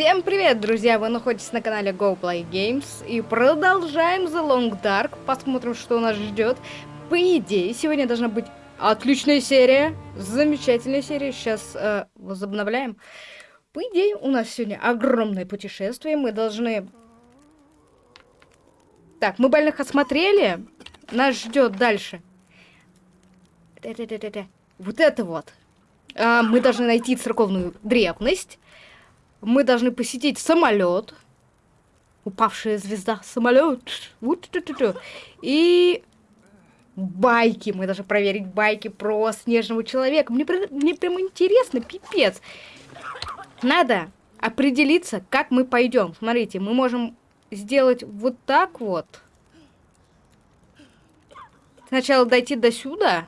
Всем привет, друзья! Вы находитесь на канале Go Play Games и продолжаем The Long Dark. Посмотрим, что нас ждет. По идее, сегодня должна быть отличная серия, замечательная серия. Сейчас э, возобновляем. По идее, у нас сегодня огромное путешествие. Мы должны... Так, мы больных осмотрели. Нас ждет дальше. Вот это вот. А, мы должны найти церковную древность. Мы должны посетить самолет. Упавшая звезда. Самолет. И байки. Мы должны проверить байки про снежного человека. Мне, мне прям интересно, пипец. Надо определиться, как мы пойдем. Смотрите, мы можем сделать вот так вот. Сначала дойти до сюда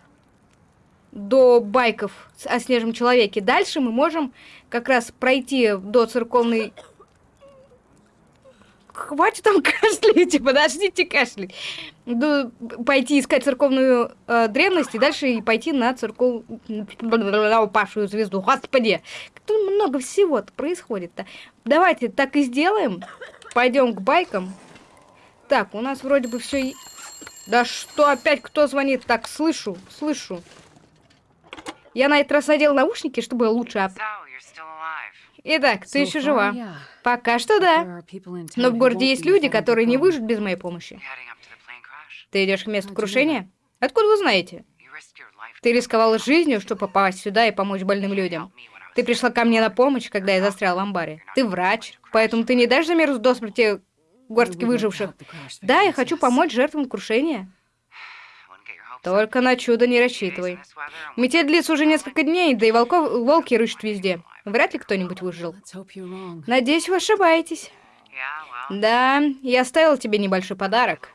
до байков о снежном человеке. Дальше мы можем как раз пройти до церковной... Хватит там кашлять, подождите кашлять. До... Пойти искать церковную э, древность и дальше и пойти на церковную упавшую звезду. Господи, как много всего происходит-то. Давайте так и сделаем. Пойдем к байкам. Так, у нас вроде бы все... Да что опять кто звонит? Так, слышу, слышу. Я на этот раз надел наушники, чтобы лучше... Об... Итак, ты еще жива? Пока что да. Но в городе есть люди, которые не выживут без моей помощи. Ты идешь к месту крушения? Откуда вы знаете? Ты рисковала жизнью, чтобы попасть сюда и помочь больным людям. Ты пришла ко мне на помощь, когда я застрял в амбаре. Ты врач, поэтому ты не дашь замерзнуть до смерти горстки выживших. Да, я хочу помочь жертвам крушения. Только на чудо не рассчитывай. Метель длится уже несколько дней, да и волков, волки рыщут везде. Вряд ли кто-нибудь выжил. Надеюсь, вы ошибаетесь. Да, я оставил тебе небольшой подарок.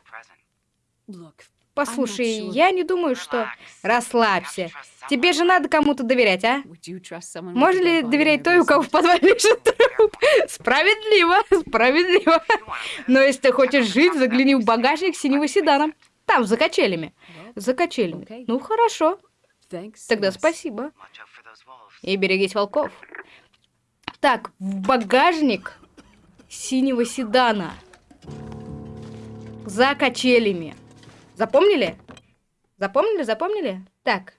Послушай, я не думаю, что... Расслабься. Тебе же надо кому-то доверять, а? Можно ли доверять той, у кого в подвале лежит труп? Справедливо, справедливо. Но если ты хочешь жить, загляни в багажник синего седана. Там, за качелями. За качелями. Ну, хорошо. Тогда спасибо. И берегись волков. Так, в багажник синего седана. За качелями. Запомнили? Запомнили, запомнили? Так.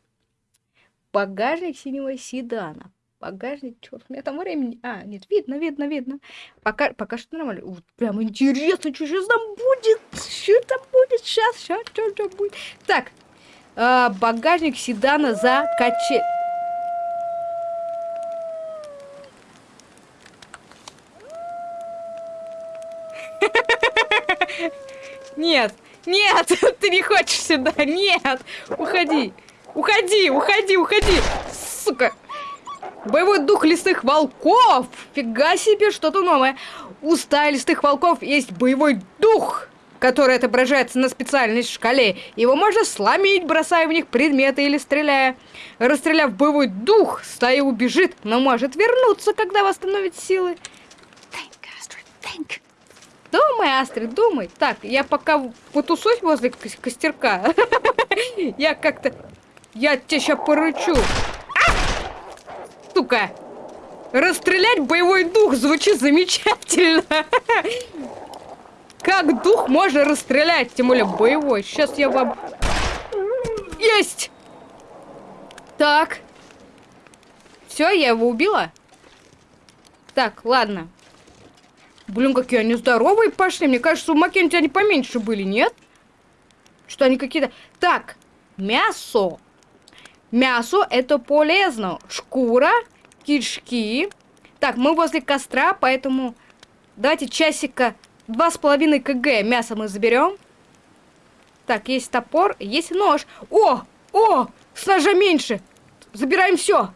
Багажник синего седана. Багажник, черт, у меня там времени. А, нет, видно, видно, видно. Пока, пока что нормально. Вот, прям интересно, что сейчас там будет. Что там будет сейчас, сейчас, что там будет. Так, э, багажник седана за качель. Нет, нет, ты не хочешь сюда, нет, уходи, уходи, уходи, уходи, сука. Боевой дух лесных волков! Фига себе, что-то новое. У стаи лесных волков есть боевой дух, который отображается на специальной шкале. Его можно сломить, бросая в них предметы или стреляя. Расстреляв боевой дух, стая убежит, но может вернуться, когда восстановит силы. Думай, Астрид, думай. Так, я пока потусусь возле костерка. Я как-то... Я тебя сейчас порычу сука! Расстрелять боевой дух звучит замечательно. Как дух можно расстрелять, тем более боевой? Сейчас я вам... Есть! Так. Все, я его убила? Так, ладно. Блин, какие они здоровые пошли. Мне кажется, у Маккенти они поменьше были, нет? Что они какие-то... Так, мясо. Мясо это полезно. Шкура, кишки. Так, мы возле костра, поэтому давайте часика два с половиной кг мяса мы заберем. Так, есть топор, есть нож. О, о, с ножа меньше. Забираем все.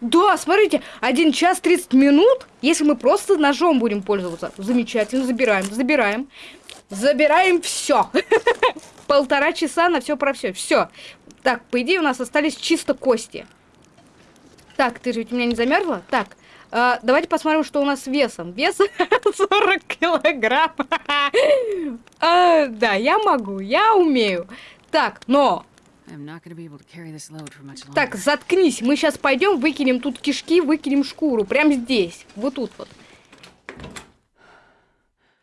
Да, смотрите, 1 час 30 минут, если мы просто ножом будем пользоваться. Замечательно, забираем, забираем. Забираем все. Полтора часа на все про все. Все. Так, по идее, у нас остались чисто кости. Так, ты же ведь у меня не замерзла? Так, э, давайте посмотрим, что у нас с весом. Вес 40 килограмм. а, да, я могу, я умею. Так, но Так, заткнись. Мы сейчас пойдем, выкинем тут кишки, выкинем шкуру. Прям здесь. Вот тут вот.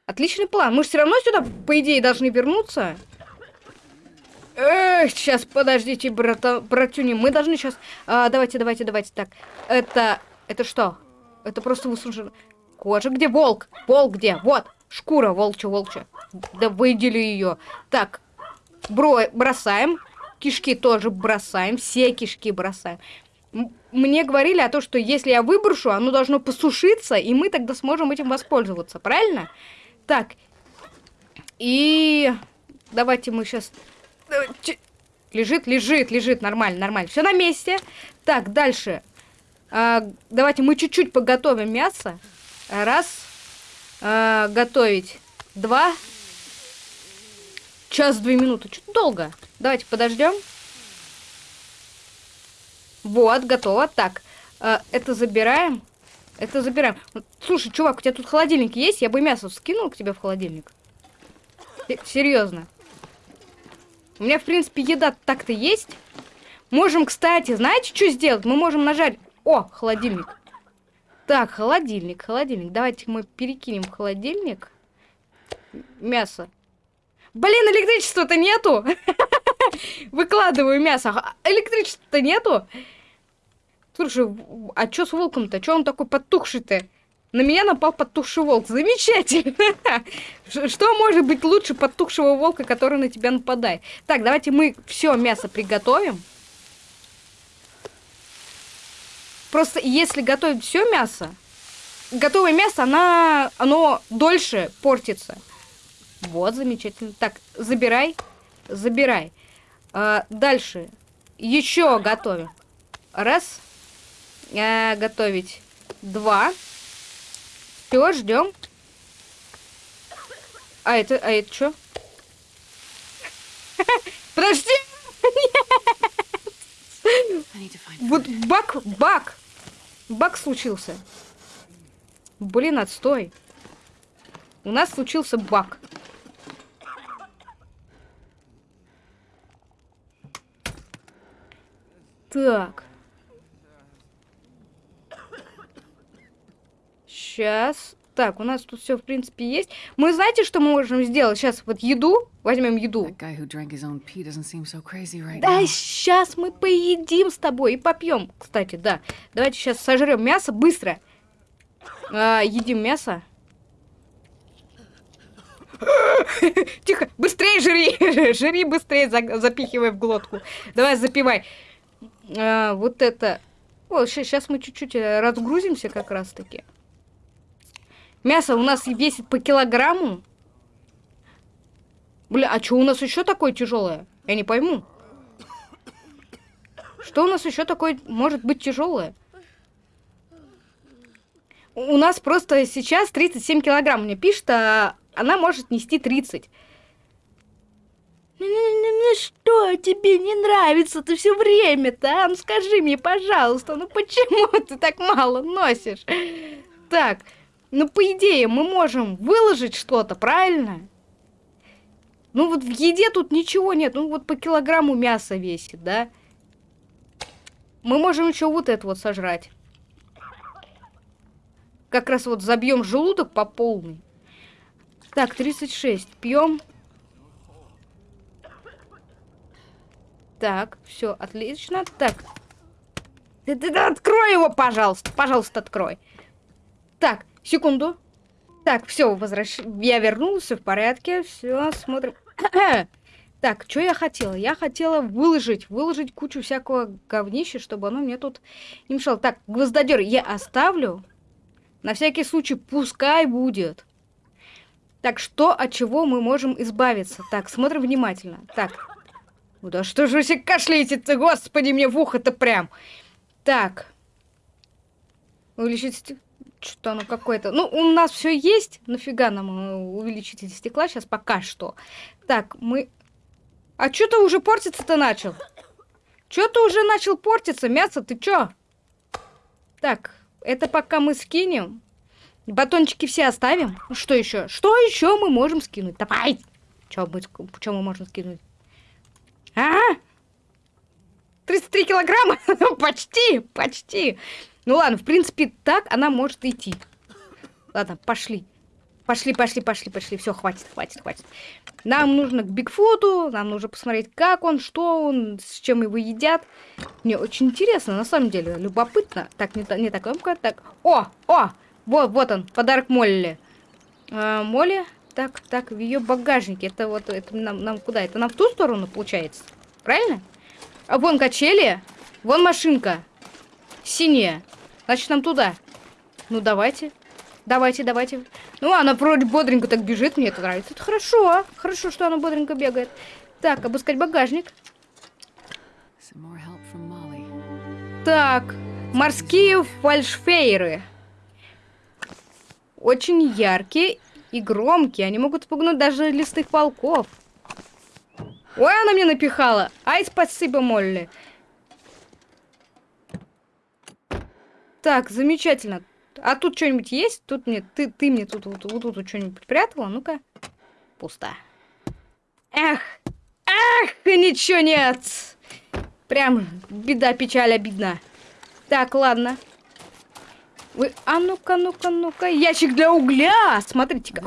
Отличный план. Мы же все равно сюда, по идее, должны вернуться. Эх, сейчас, подождите, брата, братюни. Мы должны сейчас... А, давайте, давайте, давайте. Так, это... Это что? Это просто высушено. Кожа. Где волк? Волк где? Вот. Шкура волча, волча. Да выдели ее. Так, бро бросаем. Кишки тоже бросаем. Все кишки бросаем. Мне говорили о том, что если я выброшу, оно должно посушиться, и мы тогда сможем этим воспользоваться. Правильно? Так. И... Давайте мы сейчас... Лежит, лежит, лежит. Нормально, нормально. Все на месте. Так, дальше. А, давайте мы чуть-чуть поготовим мясо. Раз. А, готовить. Два. Час, две минуты. Чуть долго. Давайте подождем. Вот, готово. Так, а, это забираем. Это забираем. Слушай, чувак, у тебя тут холодильник есть? Я бы мясо скинул к тебе в холодильник. Серьезно. У меня, в принципе, еда так-то есть. Можем, кстати, знаете, что сделать? Мы можем нажать... О, холодильник. Так, холодильник, холодильник. Давайте мы перекинем в холодильник мясо. Блин, электричества-то нету. Выкладываю мясо. А электричества-то нету. Слушай, а что с волком-то? Что он такой потухший-то? На меня напал потухший волк. Замечательно. Что может быть лучше потухшего волка, который на тебя нападает? Так, давайте мы все мясо приготовим. Просто если готовить все мясо, готовое мясо, она, оно дольше портится. Вот, замечательно. Так, забирай, забирай. А, дальше. Еще готовим. Раз. А, готовить. Два. Все, ждем. А это, а это что? Подожди! Вот бак, бак. Бак случился. Блин, отстой. У нас случился баг. Так. Сейчас. Так, у нас тут все, в принципе, есть. Мы знаете, что мы можем сделать? Сейчас вот еду. Возьмем еду. да, сейчас мы поедим с тобой и попьем. Кстати, да. Давайте сейчас сожрем мясо быстро. А, едим мясо. Тихо, быстрее жри, жри быстрее, за, запихивай в глотку. Давай, запивай. А, вот это. О, сейчас мы чуть-чуть э, разгрузимся как раз-таки. Мясо у нас весит по килограмму. Бля, а что у нас еще такое тяжелое? Я не пойму. Что у нас еще такое может быть тяжелое? У нас просто сейчас 37 килограмм мне пишет, а она может нести 30. Ну, ну что тебе не нравится ты все время-то, а? Ну скажи мне, пожалуйста, ну почему ты так мало носишь? Так, ну, по идее, мы можем выложить что-то, правильно? Ну, вот в еде тут ничего нет. Ну, вот по килограмму мяса весит, да? Мы можем еще вот это вот сожрать. Как раз вот забьем желудок по полной. Так, 36. Пьем. Так, все, отлично. Так. Ты, ты, ты, открой его, пожалуйста. Пожалуйста, открой. Так, Секунду. Так, все, возвращ... я вернулся в порядке. Все, смотрим. так, что я хотела? Я хотела выложить, выложить кучу всякого говнища, чтобы оно мне тут не мешало. Так, гвоздодер я оставлю. На всякий случай, пускай будет. Так, что, от чего мы можем избавиться? Так, смотрим внимательно. Так. Ну да что же вы все кашляете-то, господи, мне в ухо-то прям. Так. Увеличить что-то оно какое-то... Ну, у нас все есть. Нафига нам э, увеличитель стекла сейчас пока что. Так, мы... А что ты уже портиться-то начал? Что ты уже начал портиться? Мясо, ты чё? Так, это пока мы скинем. Батончики все оставим. Ну, что еще? Что еще мы можем скинуть? Давай! Что мы, можем скинуть? А? 33 килограмма? почти, почти. Ну ладно, в принципе, так она может идти. Ладно, пошли. Пошли, пошли, пошли, пошли. Все, хватит, хватит, хватит. Нам нужно к Бигфуту, нам нужно посмотреть, как он, что он, с чем его едят. Мне очень интересно, на самом деле, любопытно. Так, не, не так, так. О, о, вот, вот он, подарок Молли. А, Молли, так, так, в ее багажнике. Это вот, это нам, нам куда? Это нам в ту сторону, получается? Правильно? А вон качели, вон машинка. Синяя. Значит, нам туда. Ну, давайте. Давайте, давайте. Ну, она вроде бодренько так бежит, мне это нравится. Это хорошо, хорошо, что она бодренько бегает. Так, обыскать багажник. Так, морские фальшфейры. Очень яркие и громкие. Они могут спугнуть даже лесных волков. Ой, она мне напихала. Ай, спасибо, Молли. Так, замечательно. А тут что-нибудь есть? Тут мне, ты, ты мне тут вот, вот тут что-нибудь припрятала? Ну-ка. Пусто. Эх, эх, ничего нет. Прям беда, печаль, обидно. Так, ладно. Вы, а ну-ка, ну-ка, ну-ка. Ящик для угля. Смотрите-ка.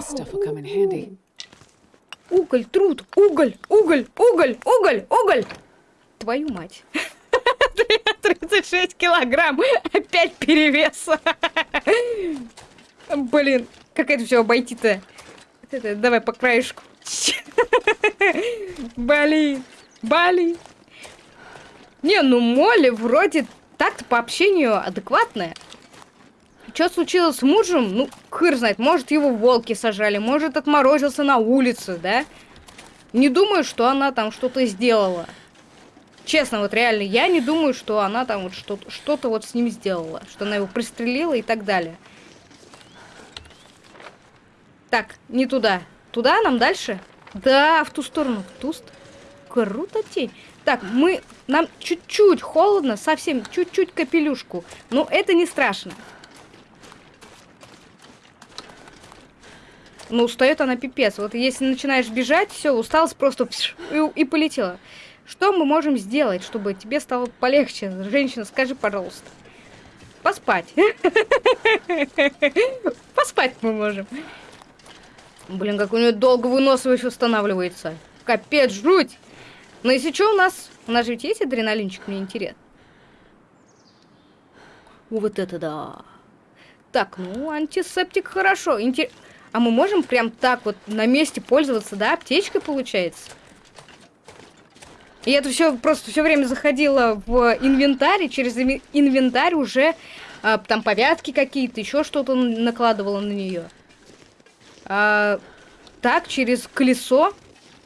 Уголь, труд, уголь, уголь, уголь, уголь, уголь. Твою мать. 36 килограмм. Опять перевес. Блин, как это все обойти-то? Давай по краешку. Блин, блин. Не, ну Молли вроде так-то по общению адекватная. Что случилось с мужем? Ну, хыр знает. Может, его волки сажали, может, отморозился на улице, да? Не думаю, что она там что-то сделала. Честно, вот реально, я не думаю, что она там вот что-то что, -то, вот с ним сделала. Что она его пристрелила и так далее. Так, не туда. Туда нам дальше? Да, в ту сторону. В ту сторону. Круто тень. Так, мы... Нам чуть-чуть холодно, совсем чуть-чуть капелюшку. Но это не страшно. Ну, устает она пипец. Вот если начинаешь бежать, все, усталость просто и, и полетела. Что мы можем сделать, чтобы тебе стало полегче? Женщина, скажи, пожалуйста. Поспать. Поспать мы можем. Блин, как у нее долго выносливость устанавливается. Капец, жуть. Но если что у нас... У нас же ведь есть адреналинчик, мне интересно. Вот это да. Так, ну, антисептик хорошо. Интер... А мы можем прям так вот на месте пользоваться, да? Аптечкой получается? И это все просто все время заходило в инвентарь, через инвентарь уже а, там повязки какие-то, еще что-то накладывало на нее. А, так, через колесо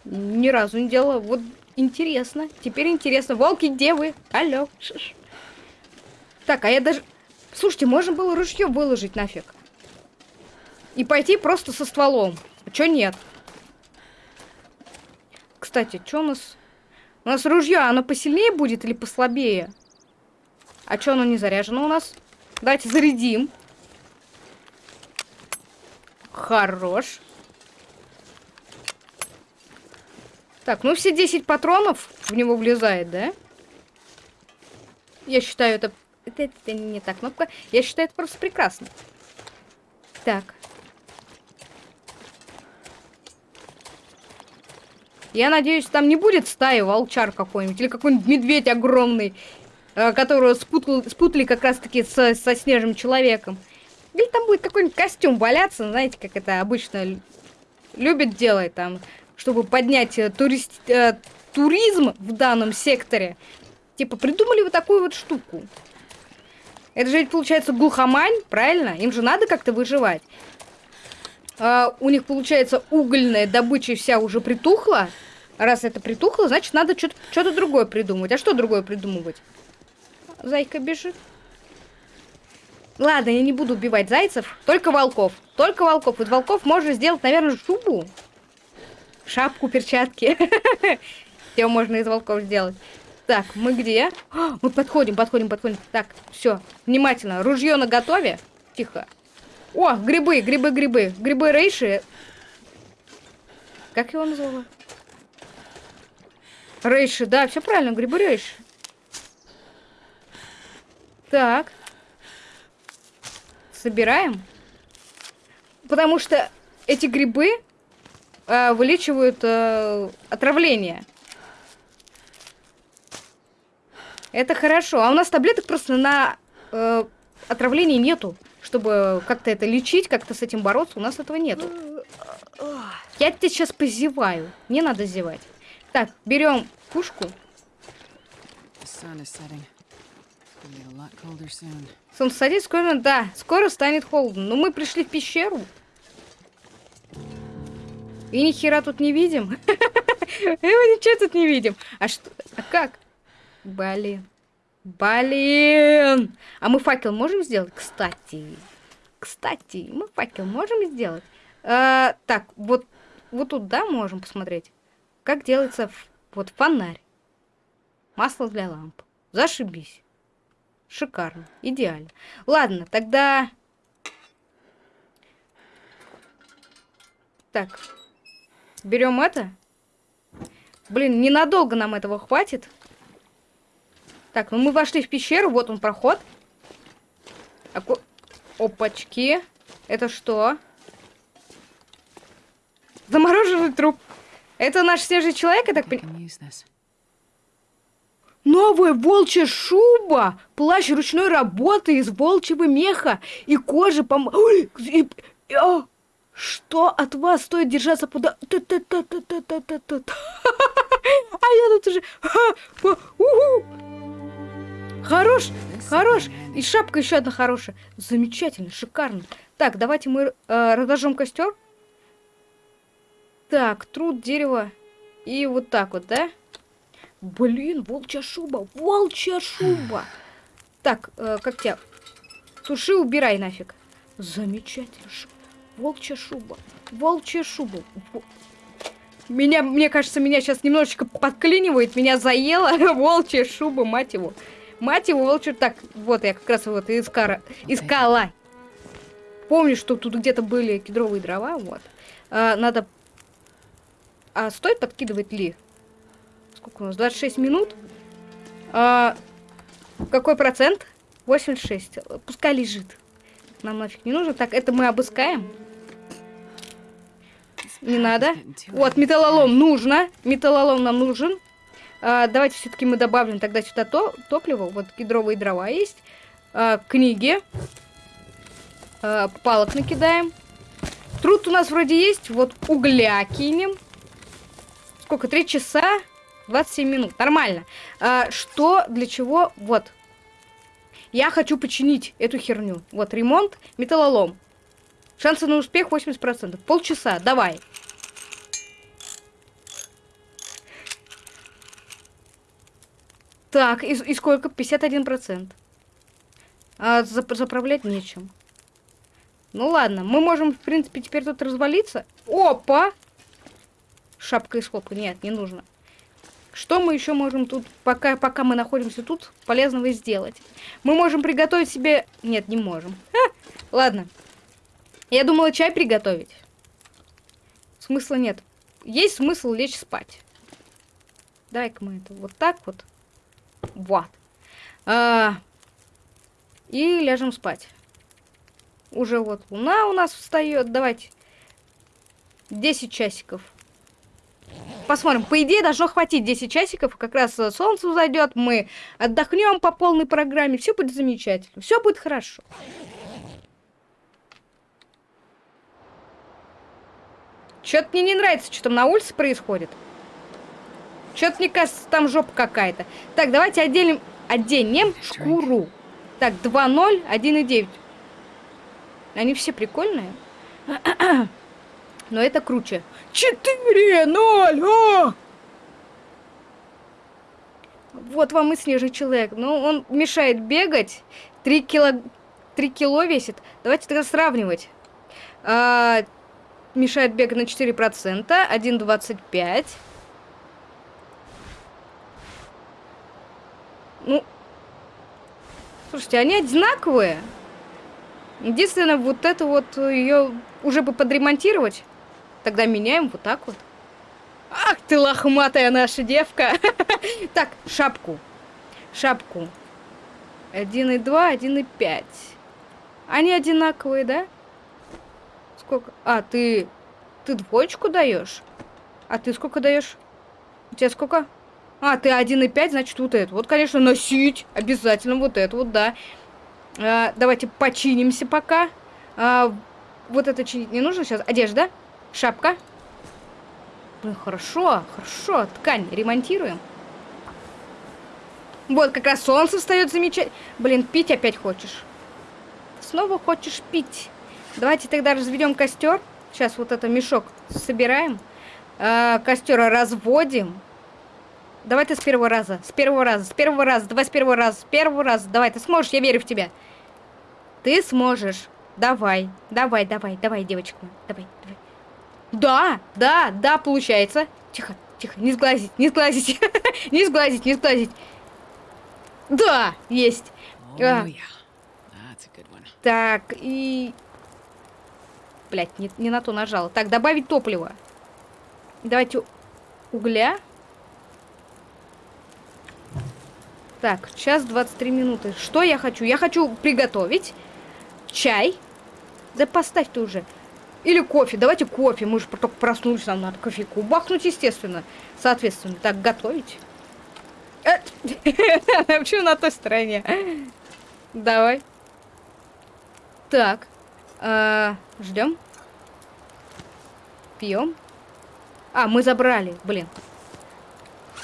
ни разу не делала. Вот интересно. Теперь интересно. Волки, где вы? Алло. Так, а я даже... Слушайте, можно было ружье выложить нафиг. И пойти просто со стволом. А чё нет? Кстати, что у нас... У нас ружье, оно посильнее будет или послабее? А что оно не заряжено у нас? Давайте зарядим. Хорош. Так, ну все 10 патронов в него влезает, да? Я считаю, это... Это, это не та кнопка. Я считаю, это просто прекрасно. Так. Я надеюсь, там не будет стаи волчар какой-нибудь, или какой-нибудь медведь огромный, э, которого спутал, спутали как раз-таки со, со снежным человеком. Или там будет какой-нибудь костюм валяться, знаете, как это обычно любят делать там, чтобы поднять э, турист, э, туризм в данном секторе. Типа, придумали вот такую вот штуку. Это же ведь получается глухомань, правильно? Им же надо как-то выживать а, у них получается угольная добыча вся уже притухла. Раз это притухло, значит надо что-то другое придумывать. А что другое придумывать? Зайка бежит. Ладно, я не буду убивать зайцев, только волков. Только волков. Вот волков можно сделать, наверное, шубу. Шапку, перчатки. Все можно из волков сделать. Так, мы где? Мы подходим, подходим, подходим. Так, все, внимательно. Ружье на готове. Тихо. О, грибы, грибы, грибы. Грибы рейши. Как его назвала? Рейши, да, все правильно, грибы рейши. Так. Собираем. Потому что эти грибы э, вылечивают э, отравление. Это хорошо. А у нас таблеток просто на э, отравление нету. Чтобы как-то это лечить, как-то с этим бороться, у нас этого нету. Я тебя сейчас позеваю. Не надо зевать. Так, берем пушку. Солнце садится, скоро, да, скоро станет холодно. Но мы пришли в пещеру. И ни хера тут не видим. Мы ничего тут не видим. А что? А как? Блин. Блин. А мы факел можем сделать? Кстати. Кстати, мы факел можем сделать? А, так, вот, вот тут, да, можем посмотреть. Как делается вот фонарь. Масло для ламп. Зашибись. Шикарно. Идеально. Ладно, тогда... Так. Берем это. Блин, ненадолго нам этого хватит. Так, ну мы вошли в пещеру, вот он проход. Аку... Опачки. Это что? Замороженный труп. Это наш свежий человек, я так понимаю? Новая волчья шуба, плащ ручной работы из волчьего меха и кожи пом... Ой, и... О, что от вас стоит держаться куда? А я тут уже... Хорош, хорош. И шапка еще одна хорошая. Замечательно, шикарно. Так, давайте мы э, разожжем костер. Так, труд, дерево. И вот так вот, да? Блин, волчья шуба, волчья шуба. Так, э, как тебя? Туши, убирай нафиг. Замечательно. Волчья шуба, волчья шуба. Меня, мне кажется, меня сейчас немножечко подклинивает, меня заела волчья шуба, мать его. Мать его, волчья... Так, вот я как раз вот искара... искала. Помню, что тут где-то были кедровые дрова, вот. А, надо... А стоит подкидывать ли? Сколько у нас? 26 минут? А, какой процент? 86. Пускай лежит. Нам нафиг не нужно. Так, это мы обыскаем. Не надо. Вот, металлолом нужно. Металлолом нам нужен. А, давайте все-таки мы добавим тогда сюда то, топливо. Вот кедровые дрова есть. А, книги. А, палок накидаем. Труд у нас вроде есть. Вот угля кинем. Сколько? Три часа? 27 минут. Нормально. А, что, для чего? Вот. Я хочу починить эту херню. Вот, ремонт, металлолом. Шансы на успех 80%. Полчаса, давай. Так, и, и сколько? 51%. А зап заправлять нечем. Ну ладно, мы можем, в принципе, теперь тут развалиться. Опа! Шапка из хлопка. Нет, не нужно. Что мы еще можем тут, пока, пока мы находимся тут, полезного сделать? Мы можем приготовить себе... Нет, не можем. Ха! Ладно. Я думала чай приготовить. Смысла нет. Есть смысл лечь спать. Дай-ка мы это вот так вот. Вот. А, и ляжем спать. Уже вот луна у нас встает. Давайте. 10 часиков. Посмотрим. По идее, должно хватить 10 часиков. Как раз солнце зайдет. Мы отдохнем по полной программе. Все будет замечательно. Все будет хорошо. Что-то мне не нравится, что там на улице происходит. Что-то, мне кажется, там жопа какая-то. Так, давайте отделим, оденем шкуру. Так, 2-0, 1,9. Они все прикольные. Но это круче. 4-0! А! Вот вам и снежный человек. Ну, он мешает бегать. 3 кило... 3 кило весит. Давайте тогда сравнивать. А, мешает бегать на 4%. 1,25. Ну, слушайте, они одинаковые. Единственное, вот это вот ее уже бы подремонтировать. Тогда меняем вот так вот. Ах ты лохматая наша девка. Так, шапку. Шапку. 1,2, 1,5. Они одинаковые, да? Сколько? А, ты... Ты двоечку даешь? А ты сколько даешь? У тебя сколько? А, ты 1,5, значит, вот это. Вот, конечно, носить. Обязательно вот это вот, да. А, давайте починимся пока. А, вот это чинить не нужно сейчас. Одежда. Шапка. Блин, хорошо, хорошо. Ткань ремонтируем. Вот, как раз солнце встает замечательно. Блин, пить опять хочешь. Снова хочешь пить. Давайте тогда разведем костер. Сейчас вот это мешок собираем. Э, костер разводим. Давай ты с первого раза. С первого раза. С первого раза. Давай с первого раза. С первого раза. Давай, ты сможешь, я верю в тебя. Ты сможешь. Давай. Давай, давай, давай, девочка. Давай, давай. Да, да, да, получается. Тихо, тихо, не сглазить, не сглазить. не сглазить, не сглазить. Да, есть. Oh, а. yeah. Так, и... Блять, не, не на то нажала. Так, добавить топливо. Давайте угля. Так, час 23 минуты. Что я хочу? Я хочу приготовить чай. Да поставь ты уже. Или кофе. Давайте кофе. Мы же только проснулись, нам надо кофейку бахнуть, естественно. Соответственно, так, готовить. Э, почему на той стороне? Давай. Так. Э, ждем. Пьем. А, мы забрали. Блин.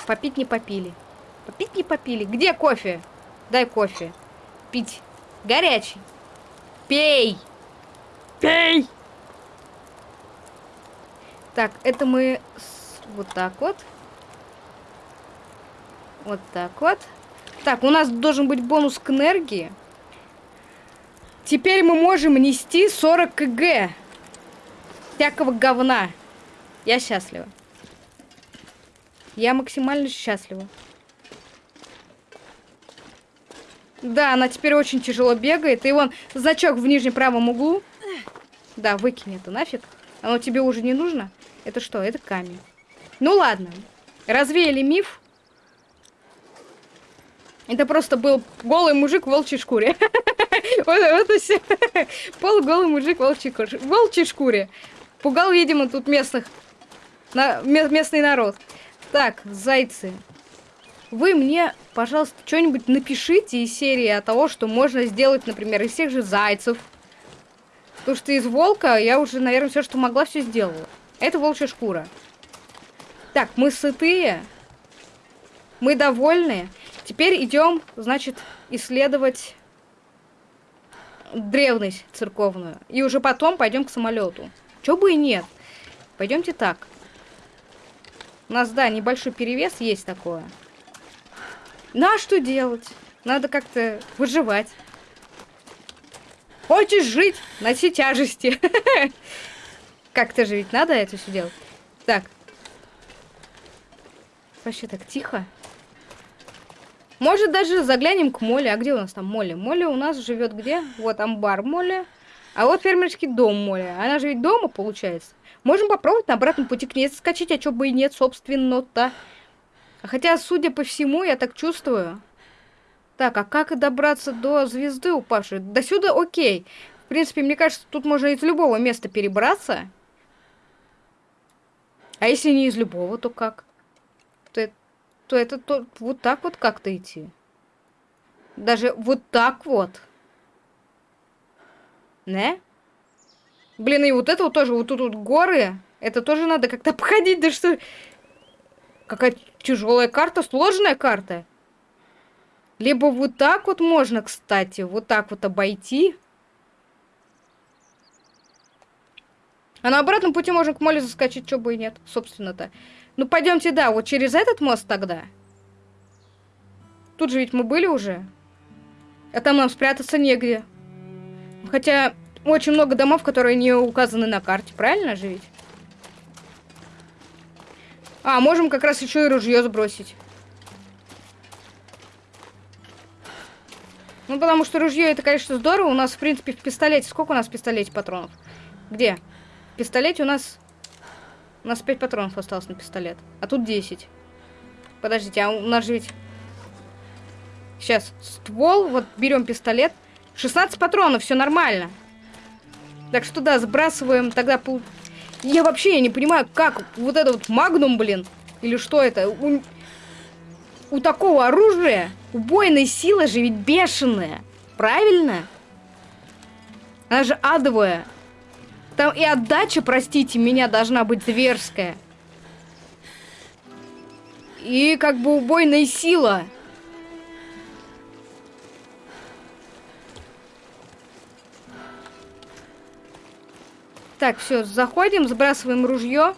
Попить не попили. Попить не попили. Где кофе? Дай кофе. Пить. Горячий. Пей. Пей. Так, это мы вот так вот. Вот так вот. Так, у нас должен быть бонус к энергии. Теперь мы можем нести 40 кг. Всякого говна. Я счастлива. Я максимально счастлива. Да, она теперь очень тяжело бегает. И вон значок в нижнем правом углу. Да, выкинь это нафиг. Оно тебе уже не нужно. Это что? Это камень. Ну ладно. Развеяли миф. Это просто был голый мужик в волчьей шкуре. Вот, все. Полуголый мужик в волчьей шкуре. Пугал, видимо, тут местных. Местный народ. Так, зайцы. Вы мне, пожалуйста, что-нибудь напишите из серии о того, что можно сделать, например, из тех же зайцев. Потому что из волка я уже, наверное, все, что могла, все сделала. Это волчья шкура. Так, мы сытые. Мы довольны. Теперь идем, значит, исследовать древность церковную. И уже потом пойдем к самолету. Чё бы и нет. Пойдемте так. У нас, да, небольшой перевес есть такое. Ну а что делать? Надо как-то выживать. Хочешь жить? Носи тяжести. Как-то же ведь надо это все делать. Так. Вообще так тихо. Может, даже заглянем к Моле. А где у нас там Молли? Молли у нас живет где? Вот амбар Молли. А вот фермерский дом Молли. Она же ведь дома, получается. Можем попробовать на обратном пути к ней скачать, а чё бы и нет, собственно-то. Хотя, судя по всему, я так чувствую. Так, а как добраться до звезды упавшей? До сюда окей. В принципе, мне кажется, тут можно из любого места перебраться. А если не из любого, то как? То, то это то, вот так вот как-то идти. Даже вот так вот. Не? Блин, и вот это вот тоже, вот тут вот горы. Это тоже надо как-то обходить, да что... Какая тяжелая карта, сложная карта. Либо вот так вот можно, кстати, вот так вот обойти. А на обратном пути можно к моле заскочить, что бы и нет, собственно-то. Ну, пойдемте, да, вот через этот мост тогда. Тут же ведь мы были уже. А там нам спрятаться негде. Хотя очень много домов, которые не указаны на карте, правильно же ведь? А, можем как раз еще и ружье сбросить. Ну, потому что ружье это, конечно, здорово. У нас, в принципе, в пистолете... Сколько у нас в пистолете патронов? Где? В пистолете у нас... У нас 5 патронов осталось на пистолет. А тут 10. Подождите, а у нас же ведь... Сейчас, ствол, вот берем пистолет. 16 патронов, все нормально. Так что да, сбрасываем тогда... Пол... Я вообще я не понимаю, как вот это вот магнум, блин, или что это? У, у такого оружия убойная сила же ведь бешеная. Правильно? Она же адовая. Там и отдача, простите меня, должна быть зверская. И как бы убойная сила. Так, все, заходим, сбрасываем ружье.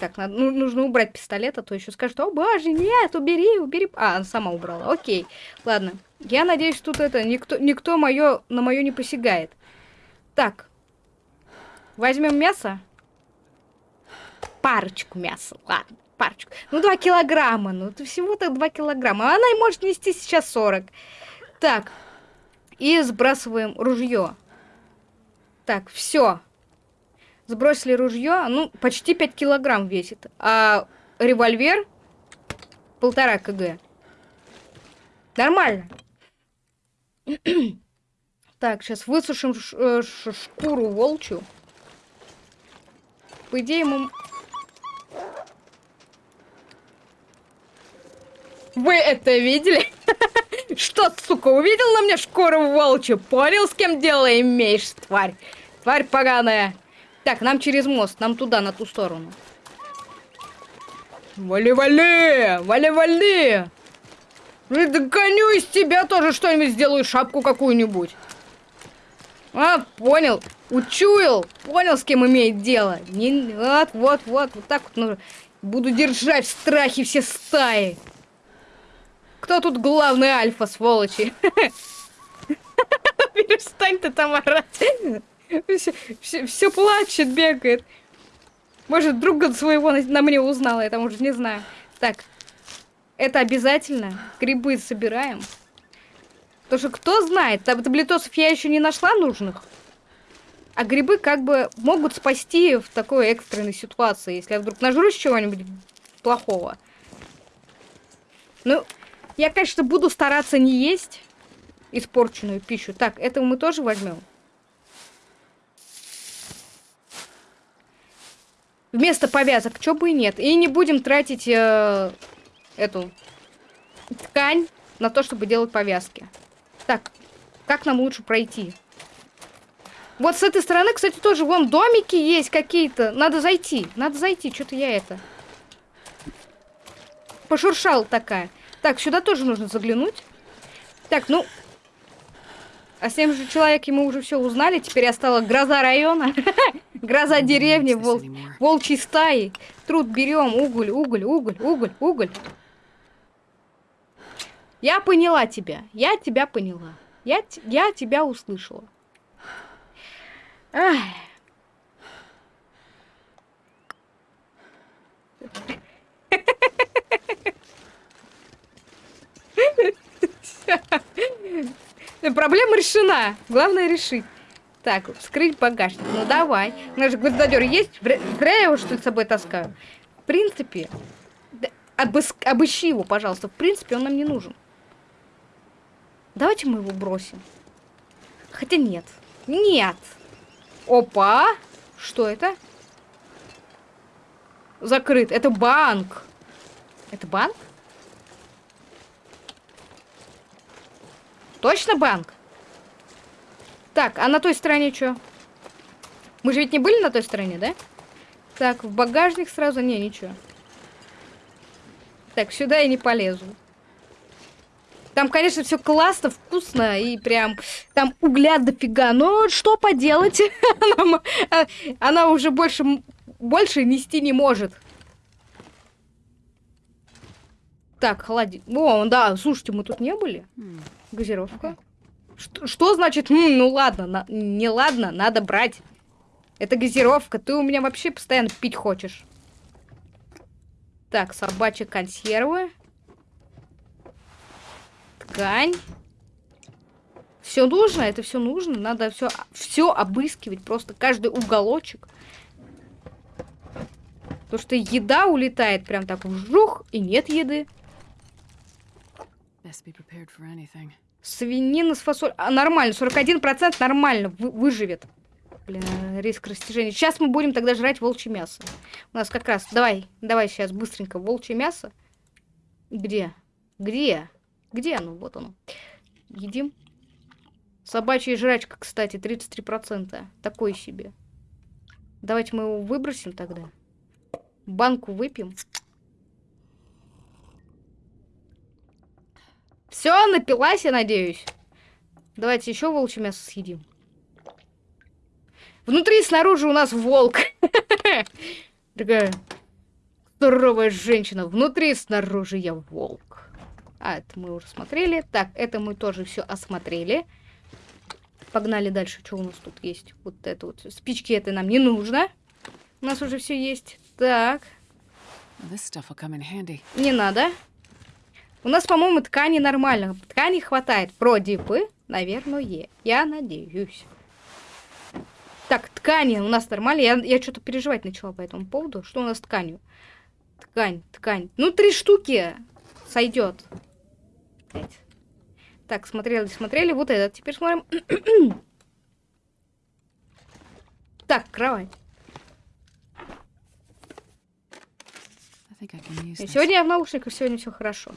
Так, надо, ну, нужно убрать пистолет, а то еще скажут, о боже, нет, убери, убери. А, она сама убрала, окей. Ладно, я надеюсь, тут это, никто, никто моё, на мое не посягает. Так, возьмем мясо. Парочку мяса, ладно, парочку. Ну, два килограмма, ну, всего-то два килограмма. Она и может нести сейчас 40. Так, и сбрасываем ружье. Так, все. Сбросили ружье, ну, почти 5 килограмм весит. А револьвер полтора кг. Нормально. так, сейчас высушим э, шкуру волчью. По идее, ему... Вы это видели? Что, сука, увидел на мне шкуру волчью? Понял, с кем дело имеешь, тварь? Тварь поганая. Так, нам через мост, нам туда, на ту сторону. Вали-вали! Вали-вали! Ну, догоню из тебя тоже что-нибудь сделаю, шапку какую-нибудь. А, понял. Учуял. Понял, с кем имеет дело. Не, вот, вот, вот. Вот так вот нужно. Буду держать в страхе все стаи. Кто тут главный альфа, сволочи? Перестань ты там орать. Все, плачет, бегает. Может, друга своего на, мне узнала, я там уже не знаю. Так, это обязательно. Грибы собираем. Потому что кто знает, таблетосов я еще не нашла нужных. А грибы как бы могут спасти в такой экстренной ситуации, если я вдруг нажрусь чего-нибудь плохого. Ну, я, конечно, буду стараться не есть испорченную пищу. Так, этого мы тоже возьмем. Вместо повязок, чё бы и нет. И не будем тратить э, эту ткань на то, чтобы делать повязки. Так, как нам лучше пройти? Вот с этой стороны, кстати, тоже вон домики есть какие-то. Надо зайти, надо зайти. Что-то я это... Пошуршал такая. Так, сюда тоже нужно заглянуть. Так, ну... А с тем же человеком мы уже все узнали. Теперь я стала гроза района. гроза деревни, вол... волчьей стаи. Труд берем, уголь, уголь, уголь, уголь, уголь. Я поняла тебя. Я тебя поняла. Я, я тебя услышала. Ах. Проблема решена. Главное решить. Так, вскрыть багажник. Ну давай. У нас же гвоздодер есть. Зря я его что ли с собой таскаю. В принципе, обыщи его, пожалуйста. В принципе, он нам не нужен. Давайте мы его бросим. Хотя нет. Нет. Опа. Что это? Закрыт. Это банк. Это банк? Точно банк? Так, а на той стороне что? Мы же ведь не были на той стороне, да? Так, в багажник сразу... Не, ничего. Так, сюда я не полезу. Там, конечно, все классно, вкусно и прям там угля дофига. Но что поделать? она, а, она уже больше, больше нести не может. Так, холодильник. О, да, слушайте, мы тут не были. Газировка. Что, что значит, М, ну ладно, на, не ладно, надо брать. Это газировка, ты у меня вообще постоянно пить хочешь. Так, собачьи консервы. Ткань. Все нужно, это все нужно. Надо все, все обыскивать, просто каждый уголочек. Потому что еда улетает прям так в жух, и нет еды. Best be prepared for anything. Свинина с фасоль. А, нормально, 41% нормально вы- выживет. Блин, риск растяжения. Сейчас мы будем тогда жрать волчье мясо. У нас как раз... Давай, давай сейчас быстренько волчье мясо. Где? Где? Где оно? Вот оно. Едим. Собачья жрачка, кстати, 33%. Такой себе. Давайте мы его выбросим тогда. Банку выпьем. Все, напилась, я надеюсь. Давайте еще волчье мясо съедим. Внутри и снаружи у нас волк. Такая здоровая женщина. Внутри и снаружи я волк. А, это мы уже смотрели. Так, это мы тоже все осмотрели. Погнали дальше. Что у нас тут есть? Вот это вот. Спички это нам не нужно. У нас уже все есть. Так, не надо. У нас, по-моему, ткани нормально. Ткани хватает. Вроде бы, наверное. Я надеюсь. Так, ткани у нас нормально. Я, я что-то переживать начала по этому поводу. Что у нас с тканью? Ткань, ткань. Ну, три штуки сойдет. Так, смотрели, смотрели. Вот этот. Теперь смотрим. так, кровать. Сегодня я в наушниках, сегодня все хорошо.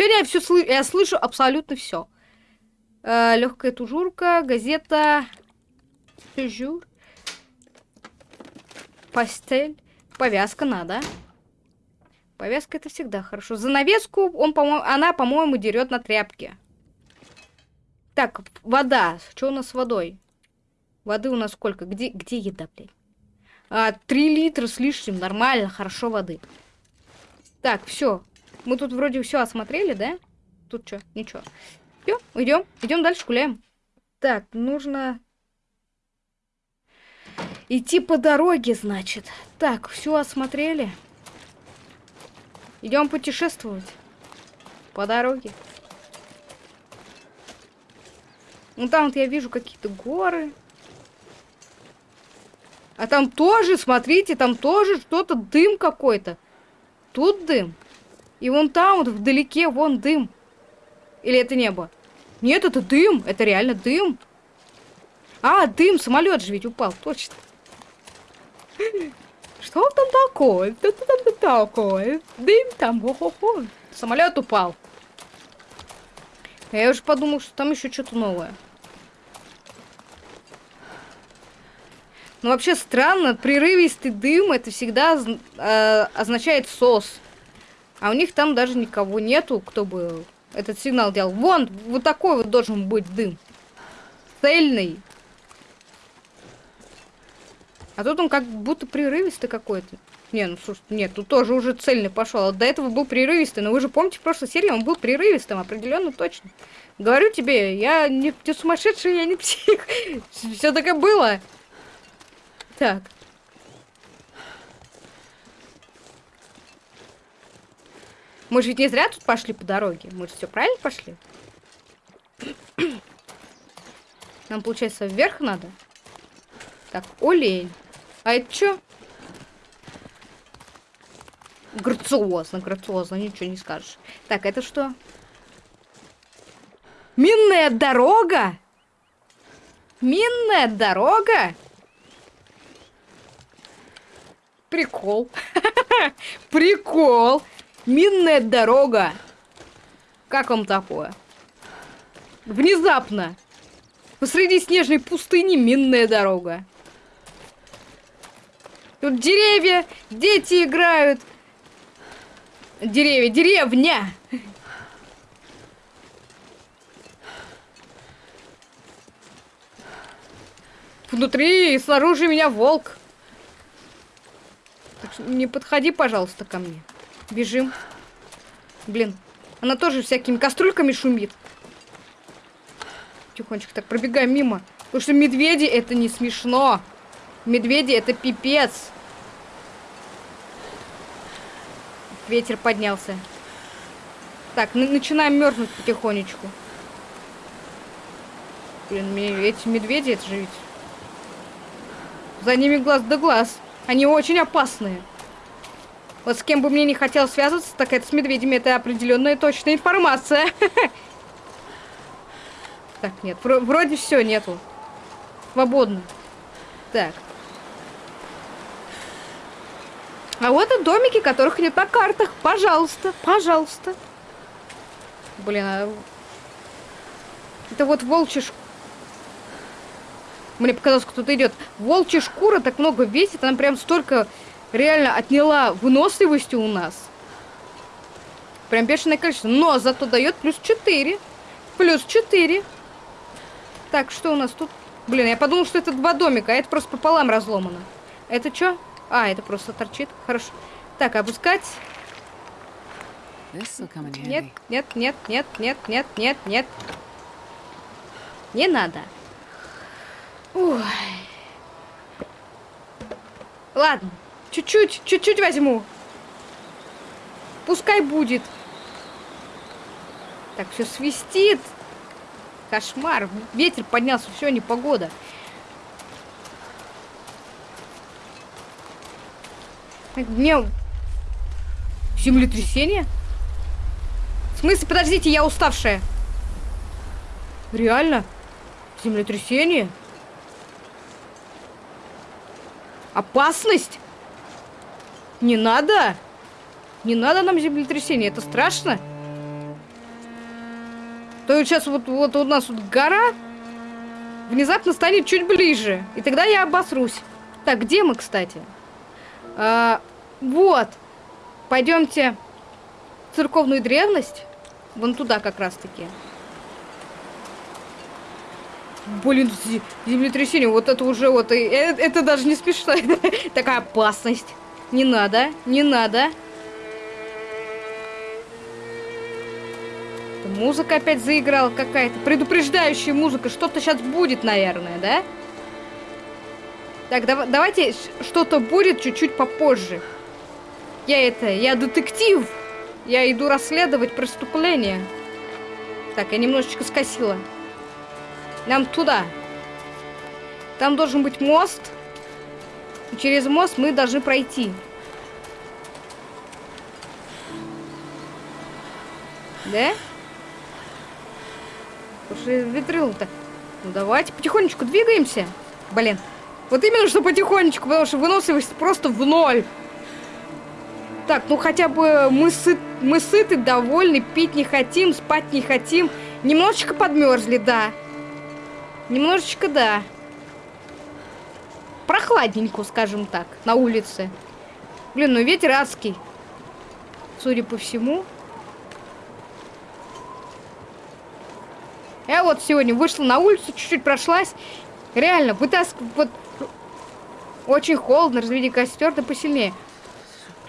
Сегодня я все слы- я слышу абсолютно все. легкая тужурка, газета, тужур, постель, повязка надо. Повязка это всегда хорошо. Занавеску он, по она, по-моему, дерет на тряпке. Так, вода. Что у нас с водой? Воды у нас сколько? Где, где еда, блядь? А, литра с лишним. Нормально, хорошо воды. Так, все. Мы тут вроде все осмотрели, да? Тут что? Ничего. Все, идем. Идем дальше гуляем. Так, нужно идти по дороге, значит. Так, все осмотрели. Идем путешествовать по дороге. Ну там вот я вижу какие-то горы. А там тоже, смотрите, там тоже что-то дым какой-то. Тут дым. И вон там вот вдалеке вон дым. Или это небо? Нет, это дым. Это реально дым. А, дым, самолет же ведь упал, точно. Что там такое? Что там такое? Дым там, хо-хо-хо. Самолет упал. Я уже подумал, что там еще что-то новое. Ну, вообще странно, прерывистый дым, это всегда э, означает сос. А у них там даже никого нету, кто бы этот сигнал делал. Вон, вот такой вот должен быть дым. Цельный. А тут он как будто прерывистый какой-то. Не, ну слушай, нет, тут тоже уже цельный пошел. А до этого был прерывистый. Но вы же помните, в прошлой серии он был прерывистым, определенно точно. Говорю тебе, я не, не сумасшедший, я не псих. Все так было. Так. Мы же ведь не зря тут пошли по дороге. Мы же все правильно пошли. Нам, получается, вверх надо. Так, олень. А это что? Грациозно, грациозно, ничего не скажешь. Так, это что? Минная дорога? Минная дорога? Прикол. Прикол. Минная дорога. Как вам такое? Внезапно. Посреди снежной пустыни минная дорога. Тут деревья, дети играют. Деревья, деревня. Внутри и снаружи меня волк. Так что не подходи, пожалуйста, ко мне. Бежим. Блин, она тоже всякими кастрюльками шумит. Тихонечко так пробегаем мимо. Потому что медведи это не смешно. Медведи это пипец. Ветер поднялся. Так, на- начинаем мерзнуть потихонечку. Блин, эти медведи, это же ведь... За ними глаз да глаз. Они очень опасные. Вот с кем бы мне не хотел связываться, так это с медведями. Это определенная точная информация. Так, нет, вроде все нету. Свободно. Так. А вот и домики, которых нет на картах. Пожалуйста, пожалуйста. Блин, а... Это вот волчья шкура. Мне показалось, кто-то идет. Волчья шкура так много весит, она прям столько реально отняла выносливости у нас. Прям бешеное количество. Но зато дает плюс 4. Плюс 4. Так, что у нас тут? Блин, я подумал, что это два домика, а это просто пополам разломано. Это что? А, это просто торчит. Хорошо. Так, опускать. Нет, нет, нет, нет, нет, нет, нет, нет. Не надо. Ой. Ладно. Чуть-чуть, чуть-чуть возьму. Пускай будет. Так, все свистит. Кошмар. Ветер поднялся, все, не погода. Мне... Землетрясение? В смысле, подождите, я уставшая. Реально? Землетрясение? Опасность? Не надо? Не надо нам землетрясение, это страшно? То есть сейчас вот, вот у нас вот гора внезапно станет чуть ближе. И тогда я обосрусь. Так, где мы, кстати? А, вот. Пойдемте в церковную древность. Вон туда как раз-таки. Блин, землетрясение, вот это уже вот, это, это даже не смешно. Такая опасность. Не надо, не надо. Музыка опять заиграла какая-то. Предупреждающая музыка. Что-то сейчас будет, наверное, да? Так, дав давайте что-то будет чуть-чуть попозже. Я это, я детектив. Я иду расследовать преступление. Так, я немножечко скосила. Нам туда. Там должен быть мост. Через мост мы должны пройти. Да? Уже ветрил-то. Ну давайте потихонечку двигаемся. Блин. Вот именно что потихонечку, потому что выносливость просто в ноль. Так, ну хотя бы мы, сыт, мы сыты, довольны, пить не хотим, спать не хотим. Немножечко подмерзли, да. Немножечко, да. Прохладненько, скажем так, на улице. Блин, ну ветер адский. Судя по всему. Я вот сегодня вышла на улицу, чуть-чуть прошлась. Реально, вытаскиваю... Вот, очень холодно, разведи костер, да посильнее.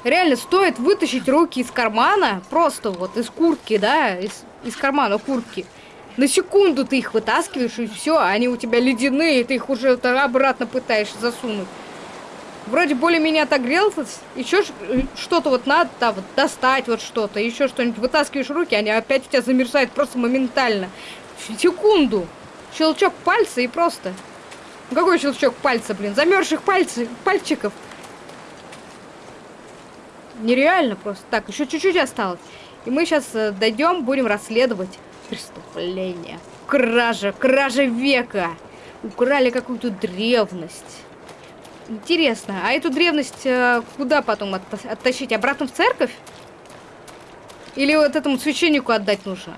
Реально, стоит вытащить руки из кармана, просто вот из куртки, да, из, из кармана куртки. На секунду ты их вытаскиваешь, и все, они у тебя ледяные, ты их уже обратно пытаешься засунуть. Вроде более-менее отогрелся, еще что-то вот надо да, вот достать, вот что-то, еще что-нибудь. Вытаскиваешь руки, они опять у тебя замерзают просто моментально секунду. Щелчок пальца и просто... Какой щелчок пальца, блин? Замерзших пальцев, пальчиков. Нереально просто. Так, еще чуть-чуть осталось. И мы сейчас э, дойдем, будем расследовать преступление. Кража, кража века. Украли какую-то древность. Интересно, а эту древность э, куда потом от оттащить? Обратно в церковь? Или вот этому священнику отдать нужно?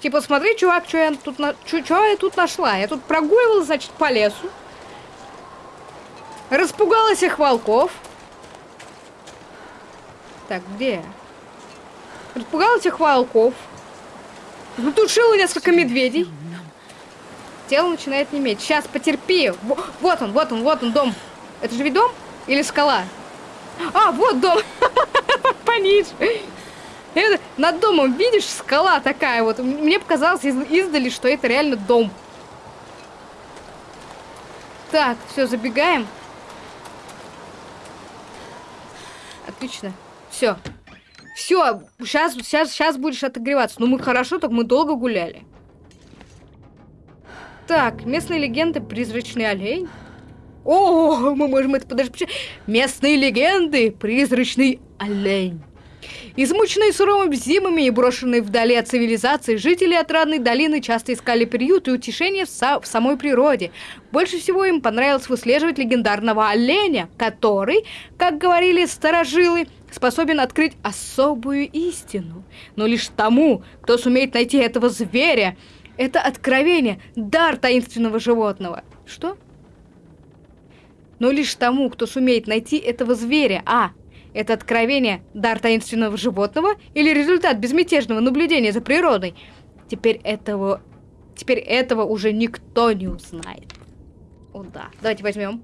Типа, смотри, чувак, что я тут, на... Чё, я тут нашла? Я тут прогуливала, значит, по лесу. Распугалась их волков. Так, где? Распугалась их волков. Затушила несколько медведей. Тело начинает неметь. Сейчас, потерпи. Вот он, вот он, вот он, дом. Это же ведь? Или скала? А, вот дом. Пониже. Это, над домом, видишь, скала такая вот. Мне показалось из издали, что это реально дом. Так, все, забегаем. Отлично. Все. Все, сейчас, сейчас, сейчас будешь отогреваться. Ну мы хорошо, так мы долго гуляли. Так, местные легенды, призрачный олень. О, мы можем это подожди. Местные легенды, призрачный олень. Измученные суровыми зимами и брошенные вдали от цивилизации, жители отрадной долины часто искали приют и утешение в, са- в самой природе. Больше всего им понравилось выслеживать легендарного оленя, который, как говорили старожилы, способен открыть особую истину. Но лишь тому, кто сумеет найти этого зверя, это откровение, дар таинственного животного. Что? Но лишь тому, кто сумеет найти этого зверя, а это откровение – дар таинственного животного или результат безмятежного наблюдения за природой? Теперь этого, теперь этого уже никто не узнает. О да, давайте возьмем.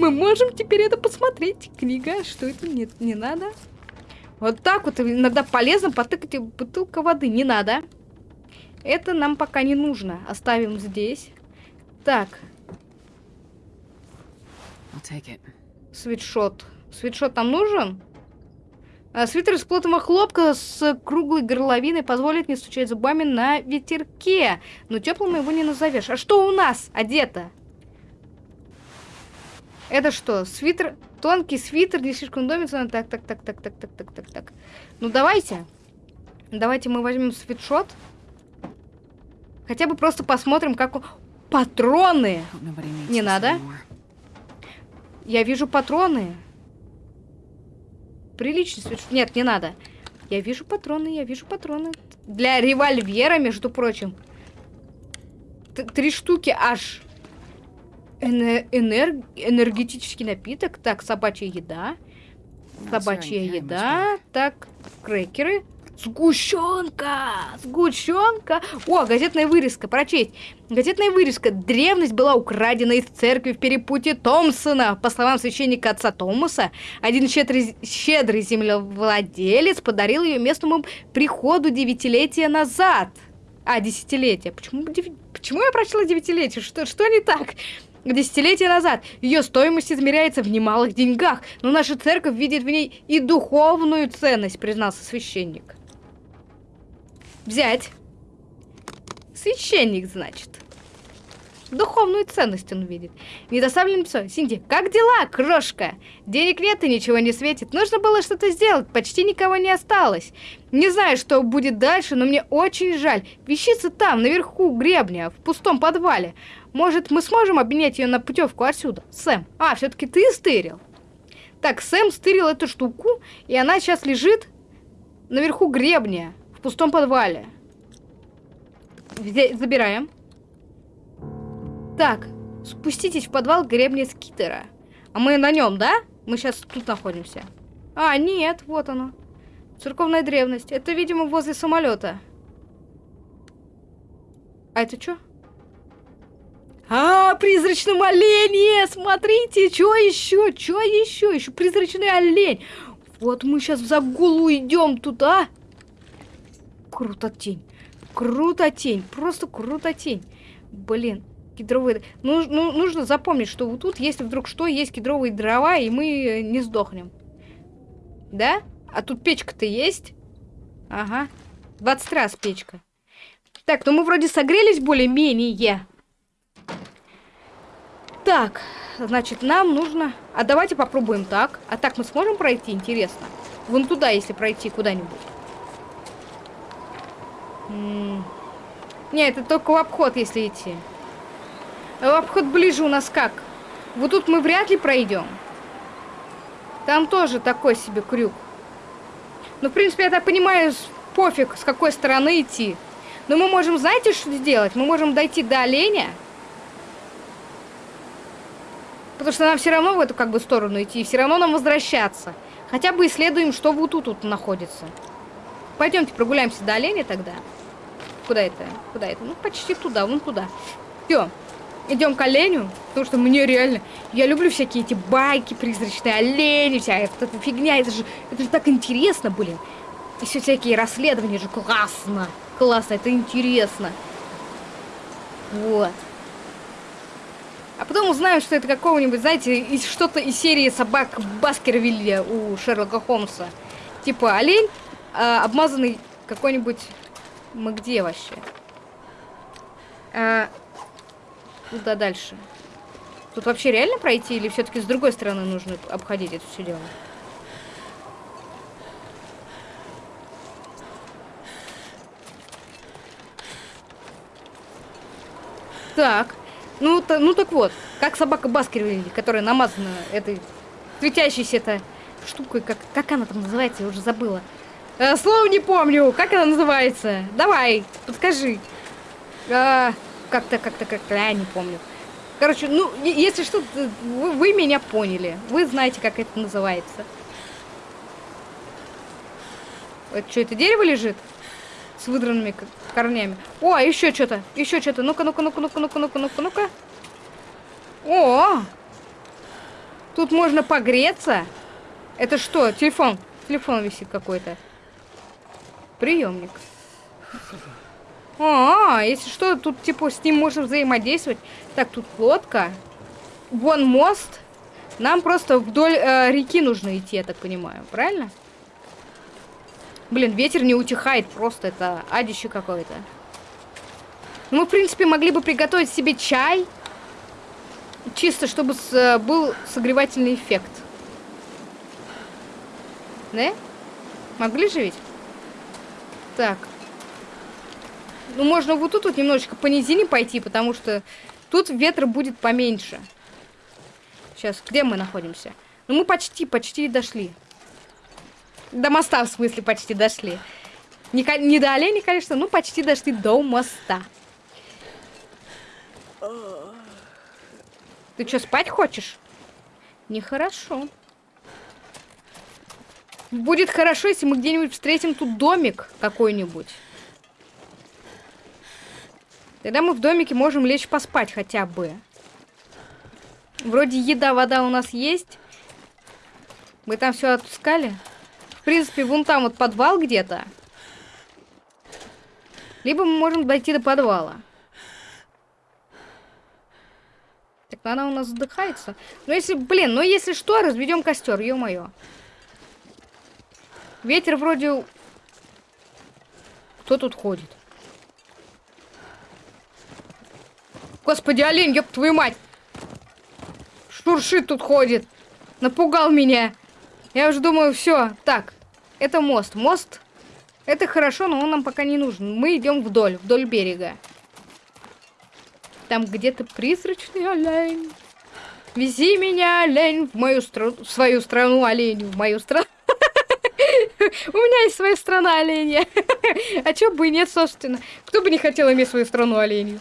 Мы можем теперь это посмотреть. Книга, что это? Нет, не надо. Вот так вот иногда полезно потыкать бутылка воды. Не надо. Это нам пока не нужно. Оставим здесь. Так. Свитшот. Свитшот нам нужен? А, свитер из плотного хлопка с круглой горловиной позволит не стучать зубами на ветерке. Но теплым его не назовешь. А что у нас одето? Это что? Свитер... Тонкий свитер, не слишком домится. Так, так, так, так, так, так, так, так, так. Ну, давайте. Давайте мы возьмем свитшот. Хотя бы просто посмотрим, как он... Патроны! Не надо. Я вижу патроны. Приличный свет. Нет, не надо. Я вижу патроны, я вижу патроны. Для револьвера, между прочим. Т- Три штуки аж. Эне- энер- Энергетический напиток. Так, собачья еда. Собачья еда. Так, крекеры. Сгущенка! Сгущенка! О, газетная вырезка, прочесть. Газетная вырезка. Древность была украдена из церкви в перепутье Томпсона. По словам священника отца Томаса, один щедрый, щедрый землевладелец подарил ее местному приходу девятилетия назад. А, десятилетия. Почему, Почему я прочла девятилетие? Что, что не так? Десятилетия назад ее стоимость измеряется в немалых деньгах, но наша церковь видит в ней и духовную ценность, признался священник. Взять. Священник, значит. Духовную ценность он видит. Недоставленное письмо. Синди, как дела, крошка? Денег нет и ничего не светит. Нужно было что-то сделать, почти никого не осталось. Не знаю, что будет дальше, но мне очень жаль. Вещица там, наверху гребня, в пустом подвале. Может, мы сможем обменять ее на путевку отсюда? Сэм, а, все-таки ты стырил? Так, Сэм стырил эту штуку, и она сейчас лежит наверху гребня, в пустом подвале. Забираем. Так, спуститесь в подвал гребня скитера. А мы на нем, да? Мы сейчас тут находимся. А, нет, вот оно. Церковная древность. Это, видимо, возле самолета. А это что? А, призрачном олене! Смотрите, что еще? Что еще? Еще призрачный олень. Вот мы сейчас в загулу идем туда. Крутотень. Крутотень. Просто крутотень. Блин, кедровые... Ну, ну, нужно запомнить, что вот тут, если вдруг что, есть кедровые дрова, и мы э, не сдохнем. Да? А тут печка-то есть? Ага. 20 раз печка. Так, ну мы вроде согрелись более-менее. Так, значит, нам нужно... А давайте попробуем так. А так мы сможем пройти, интересно? Вон туда, если пройти куда-нибудь. Не, это только в обход, если идти. А обход ближе у нас как? Вот тут мы вряд ли пройдем. Там тоже такой себе крюк. Ну, в принципе, я так понимаю, пофиг, с какой стороны идти. Но мы можем, знаете, что сделать? Мы можем дойти до оленя. Потому что нам все равно в эту как бы сторону идти, и все равно нам возвращаться. Хотя бы исследуем, что вот тут, тут находится. Пойдемте прогуляемся до оленя тогда. Куда это? Куда это? Ну, почти туда, вон туда. Все. Идем к оленю, потому что мне реально... Я люблю всякие эти байки, призрачные олени, вся эта, фигня. Это же, это же так интересно, блин. И все всякие расследования же классно. Классно, это интересно. Вот. А потом узнаем, что это какого-нибудь, знаете, из что-то из серии собак Баскервилля у Шерлока Холмса. Типа олень, а, обмазанный какой-нибудь... Мы где вообще? А, Куда дальше? Тут вообще реально пройти или все-таки с другой стороны нужно обходить это все дело? Так. Ну, та, ну так вот, как собака Баскервилли, которая намазана этой светящейся этой штукой, как, как она там называется, я уже забыла. Э, слово не помню, как она называется. Давай, подскажи. А, как-то, как-то, как-то, я не помню. Короче, ну, если что, вы, вы меня поняли. Вы знаете, как это называется. Это что, это дерево лежит? С выдранными корнями. О, еще что-то, еще что-то. Ну-ка, ну-ка, ну-ка, ну-ка, ну-ка, ну-ка, ну-ка, ну-ка. О! Тут можно погреться. Это что? Телефон. Телефон висит какой-то. Приемник. А, если что, тут типа с ним можно взаимодействовать. Так, тут лодка. Вон мост. Нам просто вдоль э, реки нужно идти, я так понимаю. Правильно? Блин, ветер не утихает просто. Это адище какое-то. Ну, мы, в принципе, могли бы приготовить себе чай. Чисто, чтобы с, э, был согревательный эффект. Да? Могли же ведь? Так. Ну, можно вот тут вот немножечко по низине пойти, потому что тут ветра будет поменьше. Сейчас, где мы находимся? Ну, мы почти, почти дошли. До моста, в смысле, почти дошли. Не, не до оленей, конечно, но почти дошли до моста. Ты что, спать хочешь? Нехорошо. Будет хорошо, если мы где-нибудь встретим тут домик какой-нибудь. Тогда мы в домике можем лечь поспать хотя бы. Вроде еда, вода у нас есть. Мы там все отпускали. В принципе, вон там вот подвал где-то. Либо мы можем дойти до подвала. Так, она у нас задыхается. Ну, если, блин, ну если что, разведем костер, ё-моё. Ветер вроде... Кто тут ходит? Господи, олень, ёб твою мать! Шуршит тут ходит. Напугал меня. Я уже думаю, все. Так, это мост. Мост, это хорошо, но он нам пока не нужен. Мы идем вдоль, вдоль берега. Там где-то призрачный олень. Вези меня, олень, в мою страну, в свою страну, олень, в мою страну. У меня есть своя страна оленя. А чё бы и нет, собственно. Кто бы не хотел иметь свою страну оленью?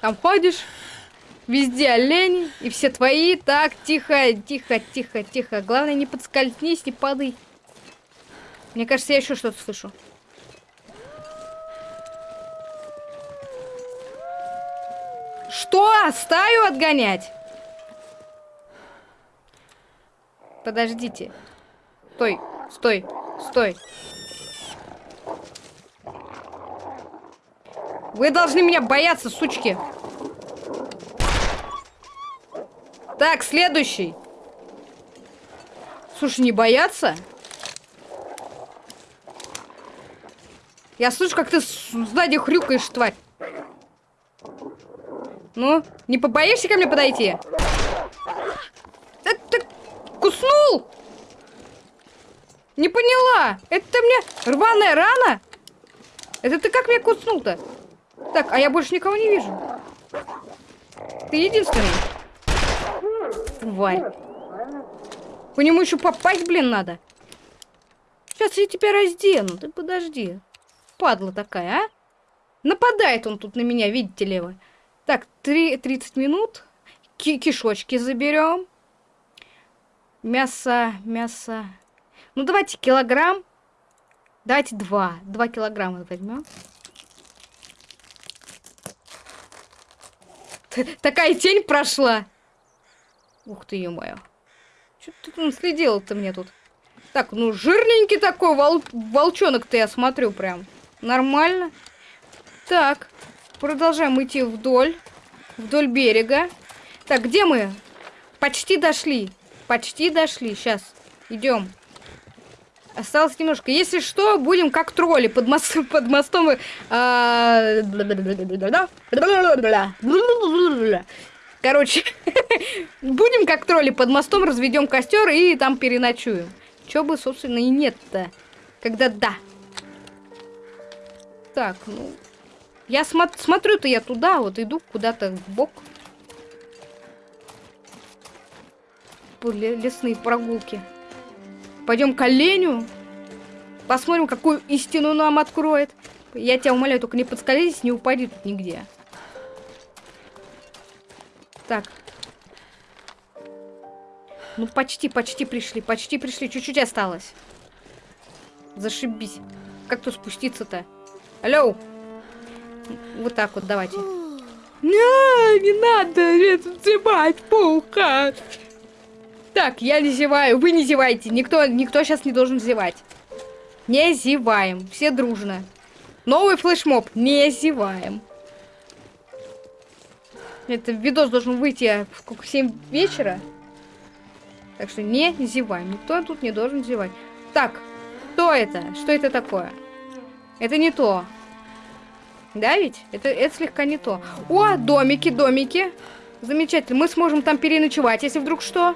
Там ходишь, везде олени, и все твои. Так, тихо, тихо, тихо, тихо. Главное, не подскользнись, не падай. Мне кажется, я еще что-то слышу. Что? Стаю отгонять? Подождите. Стой, стой, стой. Вы должны меня бояться, сучки. Так, следующий. Слушай, не бояться? Я слышу, как ты сзади хрюкаешь, тварь. Ну, не побоишься ко мне подойти? Это ты куснул? Не поняла. Это мне рваная рана? Это ты как меня куснул-то? Так, а я больше никого не вижу. Ты единственный. Тварь. По нему еще попасть, блин, надо. Сейчас я тебя раздену. Ты подожди. Падла такая, а? Нападает он тут на меня, видите ли вы. Так, 3, 30 минут. Ки кишочки заберем. Мясо, мясо. Ну, давайте килограмм. Давайте два. Два килограмма возьмем. Такая тень прошла. Ух ты, ё-моё. Что ты тут следил-то мне тут? Так, ну жирненький такой вол волчонок-то я смотрю прям. Нормально. Так, продолжаем идти вдоль. Вдоль берега. Так, где мы? Почти дошли. Почти дошли. Сейчас, идем. Осталось немножко. Если что, будем как тролли под, мост, под мостом. А... Короче, будем как тролли под мостом, разведем костер и там переночуем. Чё бы, собственно, и нет-то. Когда да. Так, ну... Я смо смотрю-то я туда, вот иду куда-то в бок. Лесные прогулки. Пойдем к оленю. Посмотрим, какую истину нам откроет. Я тебя умоляю, только не подскользись, не упади тут нигде. Так. Ну, почти, почти пришли, почти пришли. Чуть-чуть осталось. Зашибись. Как тут спуститься-то? Алло! Вот так вот, давайте. Не, не надо это зевать, паука. Так, я не зеваю, вы не зевайте. Никто, никто сейчас не должен зевать. Не зеваем, все дружно. Новый флешмоб, не зеваем. Это видос должен выйти в сколько, 7 вечера. Так что не зеваем. Никто тут не должен зевать. Так, что это? Что это такое? Это не то. Да ведь? Это, это слегка не то. О, домики, домики. Замечательно. Мы сможем там переночевать, если вдруг что.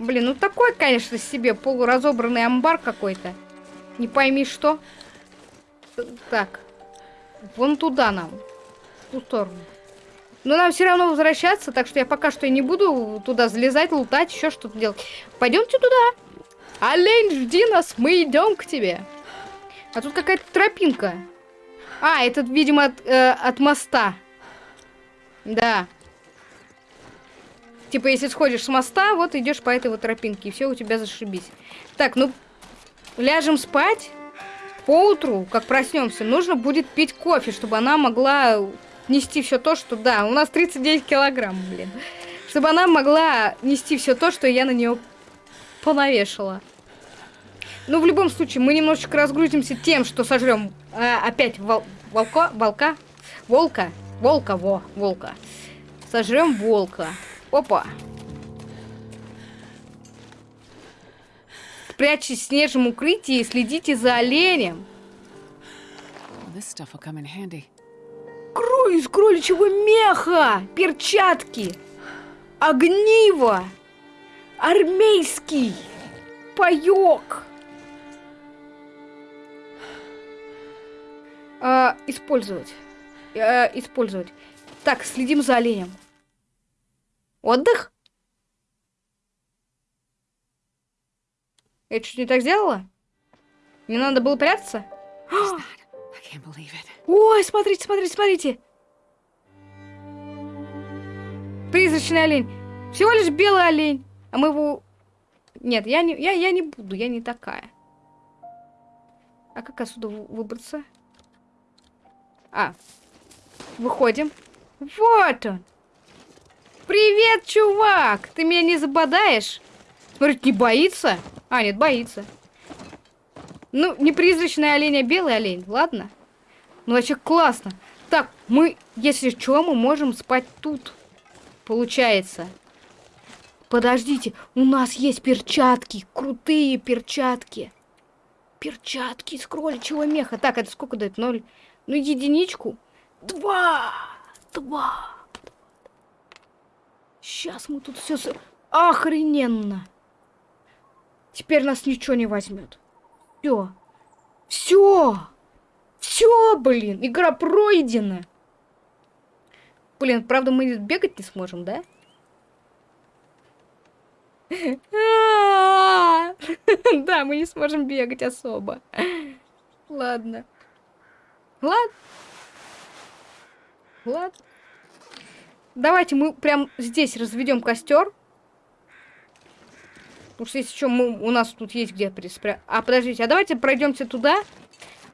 Блин, ну такой, конечно, себе полуразобранный амбар какой-то. Не пойми что. Так. Вон туда нам. В ту сторону. Но нам все равно возвращаться, так что я пока что и не буду туда залезать, лутать, еще что-то делать. Пойдемте туда. Олень, жди нас, мы идем к тебе. А тут какая-то тропинка. А, этот, видимо, от, э, от моста. Да. Типа, если сходишь с моста, вот идешь по этой вот тропинке, и все у тебя зашибись. Так, ну, ляжем спать. Поутру, как проснемся, нужно будет пить кофе, чтобы она могла нести все то, что... Да, у нас 39 килограмм, блин. Чтобы она могла нести все то, что я на нее понавешала. Ну, в любом случае, мы немножечко разгрузимся тем, что сожрем э, опять вол волка, волка, волка, волка, во, волка. Сожрем волка. Опа. Прячьтесь в снежном укрытии и следите за оленем. Крой из кроличьего меха, перчатки, огниво, армейский паёк. А, использовать. А, использовать. Так, следим за оленем. Отдых? Я чуть не так сделала? Не надо было прятаться? Ой, смотрите, смотрите, смотрите. Призрачный олень. Всего лишь белый олень. А мы его... Нет, я не, я, я не буду, я не такая. А как отсюда выбраться? А, выходим. Вот он. Привет, чувак! Ты меня не забодаешь? Смотрит, не боится? А, нет, боится. Ну, не призрачный олень, а белый олень, ладно? Ну, вообще классно. Так, мы, если что, мы можем спать тут. Получается. Подождите, у нас есть перчатки, крутые перчатки. Перчатки из кроличьего меха. Так, это сколько дает? Ноль. Ну, единичку. Два. Два. Сейчас мы тут все... Охрененно. Теперь нас ничего не возьмет. Все. Все. Все, блин. Игра пройдена. Блин, правда, мы бегать не сможем, да? Да, мы не сможем бегать особо. Ладно. Ладно. Ладно. Давайте мы прям здесь разведем костер. Потому что если что, мы, у нас тут есть где приспрятать. А, подождите, а давайте пройдемте туда.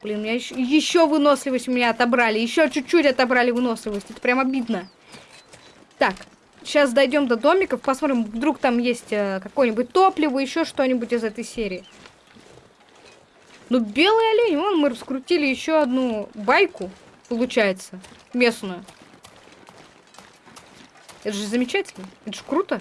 Блин, меня еще, еще выносливость меня отобрали. Еще чуть-чуть отобрали выносливость. Это прям обидно. Так, сейчас дойдем до домиков. Посмотрим, вдруг там есть э, какое-нибудь топливо, еще что-нибудь из этой серии. Ну, белый олень, вон мы раскрутили еще одну байку, получается, местную. Это же замечательно, это же круто.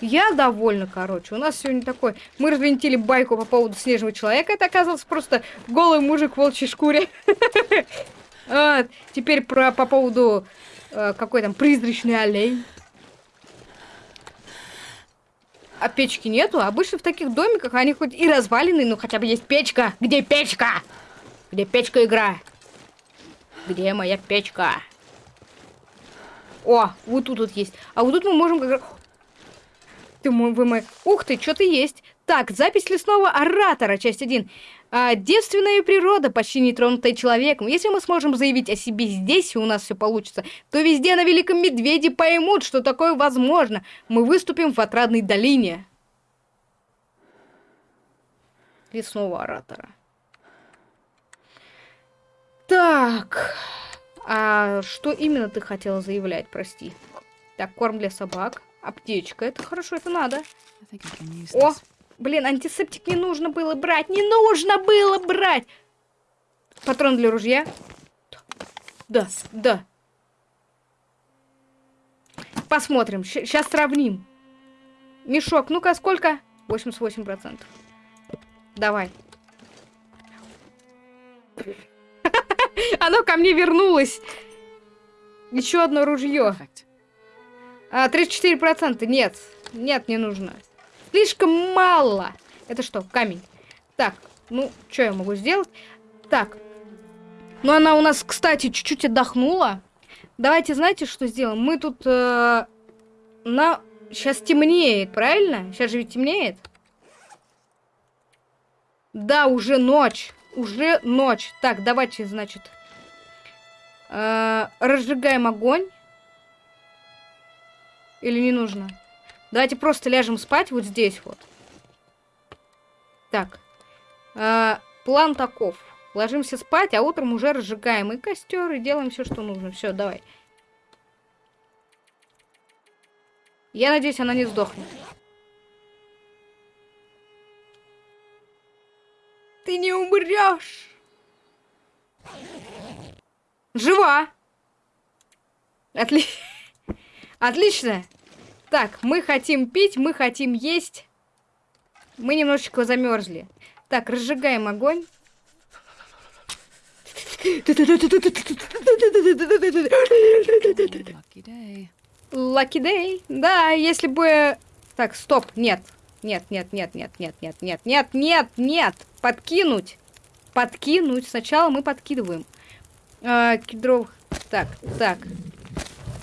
Я довольна, короче. У нас сегодня такой... Мы развинтили байку по поводу снежного человека. Это оказался просто голый мужик в волчьей шкуре. Теперь про, по поводу э, какой там призрачный олень. А печки нету. Обычно в таких домиках они хоть и развалины, но хотя бы есть печка. Где печка? Где печка игра? Где моя печка? О, вот тут вот есть. А вот тут мы можем как. Ты мой, вы мой... Ух ты, что-то есть. Так, запись лесного оратора, часть 1. А, девственная природа, почти не тронутая человеком. Если мы сможем заявить о себе здесь, и у нас все получится, то везде на Великом Медведе поймут, что такое возможно. Мы выступим в отрадной долине. Лесного оратора. Так. А что именно ты хотела заявлять, прости? Так, корм для собак. Аптечка. Это хорошо, это надо. О, блин, антисептик не нужно было брать. Не нужно было брать. Патрон для ружья. Да, да. Посмотрим. Сейчас сравним. Мешок. Ну-ка, сколько? 88%. Давай. Оно ко мне вернулось. Еще одно ружье. А, 34%. Нет. Нет, не нужно. Слишком мало. Это что, камень? Так, ну, что я могу сделать? Так. Ну, она у нас, кстати, чуть-чуть отдохнула. Давайте, знаете, что сделаем? Мы тут э, на... Сейчас темнеет, правильно? Сейчас же ведь темнеет. Да, уже ночь. Уже ночь. Так, давайте, значит, э, разжигаем огонь. Или не нужно? Давайте просто ляжем спать вот здесь вот. Так. Э, план таков. Ложимся спать, а утром уже разжигаем и костер, и делаем все, что нужно. Все, давай. Я надеюсь, она не сдохнет. Ты не умрешь. Жива. Отли... Отлично. Так, мы хотим пить, мы хотим есть. Мы немножечко замерзли. Так, разжигаем огонь. Lucky day. Да, если бы... Так, стоп, нет. Нет, нет, нет, нет, нет, нет, нет, нет, нет, нет. Подкинуть. Подкинуть. Сначала мы подкидываем. А, кедров. Так, так.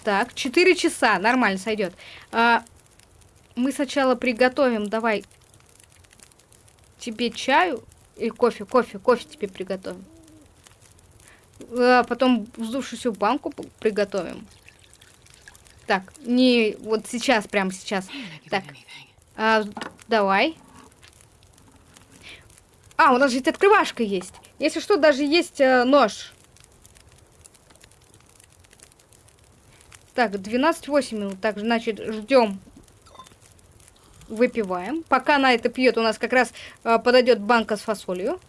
Так, 4 часа. Нормально сойдет. А, мы сначала приготовим. Давай. Тебе чаю. Или кофе, кофе, кофе тебе приготовим. А потом вздувшуюся банку приготовим. Так, не вот сейчас, прямо сейчас. Так, а, давай. А, у нас же открывашка есть. Если что, даже есть э, нож. Так, 12-8 минут. Так, значит, ждем. Выпиваем. Пока она это пьет, у нас как раз э, подойдет банка с фасолью.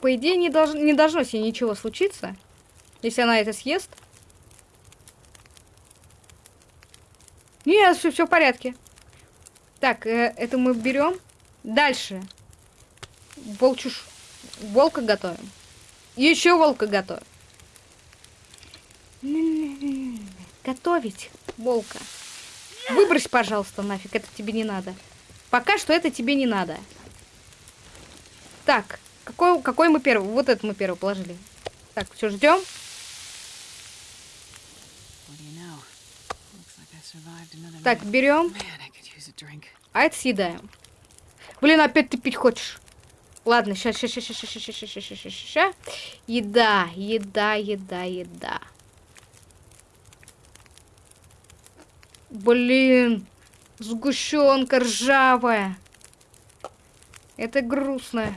По идее, не, долж... не должно с ней ничего случиться, если она это съест. Нет, все, все в порядке. Так, э, это мы берем. Дальше. Волчуш... Волка готовим. Еще волка готовим. Готовить волка. Выбрось, пожалуйста, нафиг. Это тебе не надо. Пока что это тебе не надо. Так, какой, какой мы первый? Вот это мы первый положили. Так, все, ждем. Так, берем. А это съедаем. Блин, опять ты пить хочешь. Ладно, сейчас, сейчас, сейчас, сейчас, сейчас, сейчас, сейчас, сейчас, сейчас. Еда, еда, еда, еда. Блин, сгущенка ржавая. Это грустно.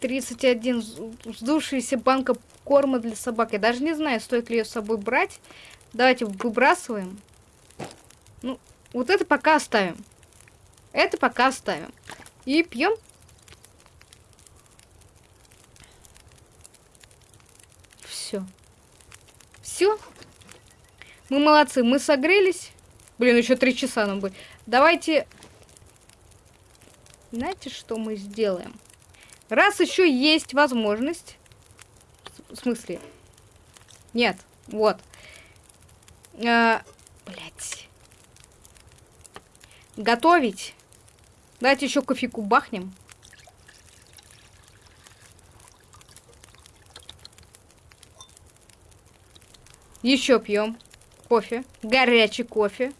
31 вздувшаяся банка корма для собак. Я даже не знаю, стоит ли ее с собой брать. Давайте выбрасываем. Ну, вот это пока оставим. Это пока оставим. И пьем. Все. Все. Мы молодцы, мы согрелись. Блин, еще три часа нам будет. Давайте... Знаете, что мы сделаем? Раз еще есть возможность... В смысле? Нет, вот. А, блять. Готовить. Давайте еще кофейку бахнем. Еще пьем кофе. Горячий кофе.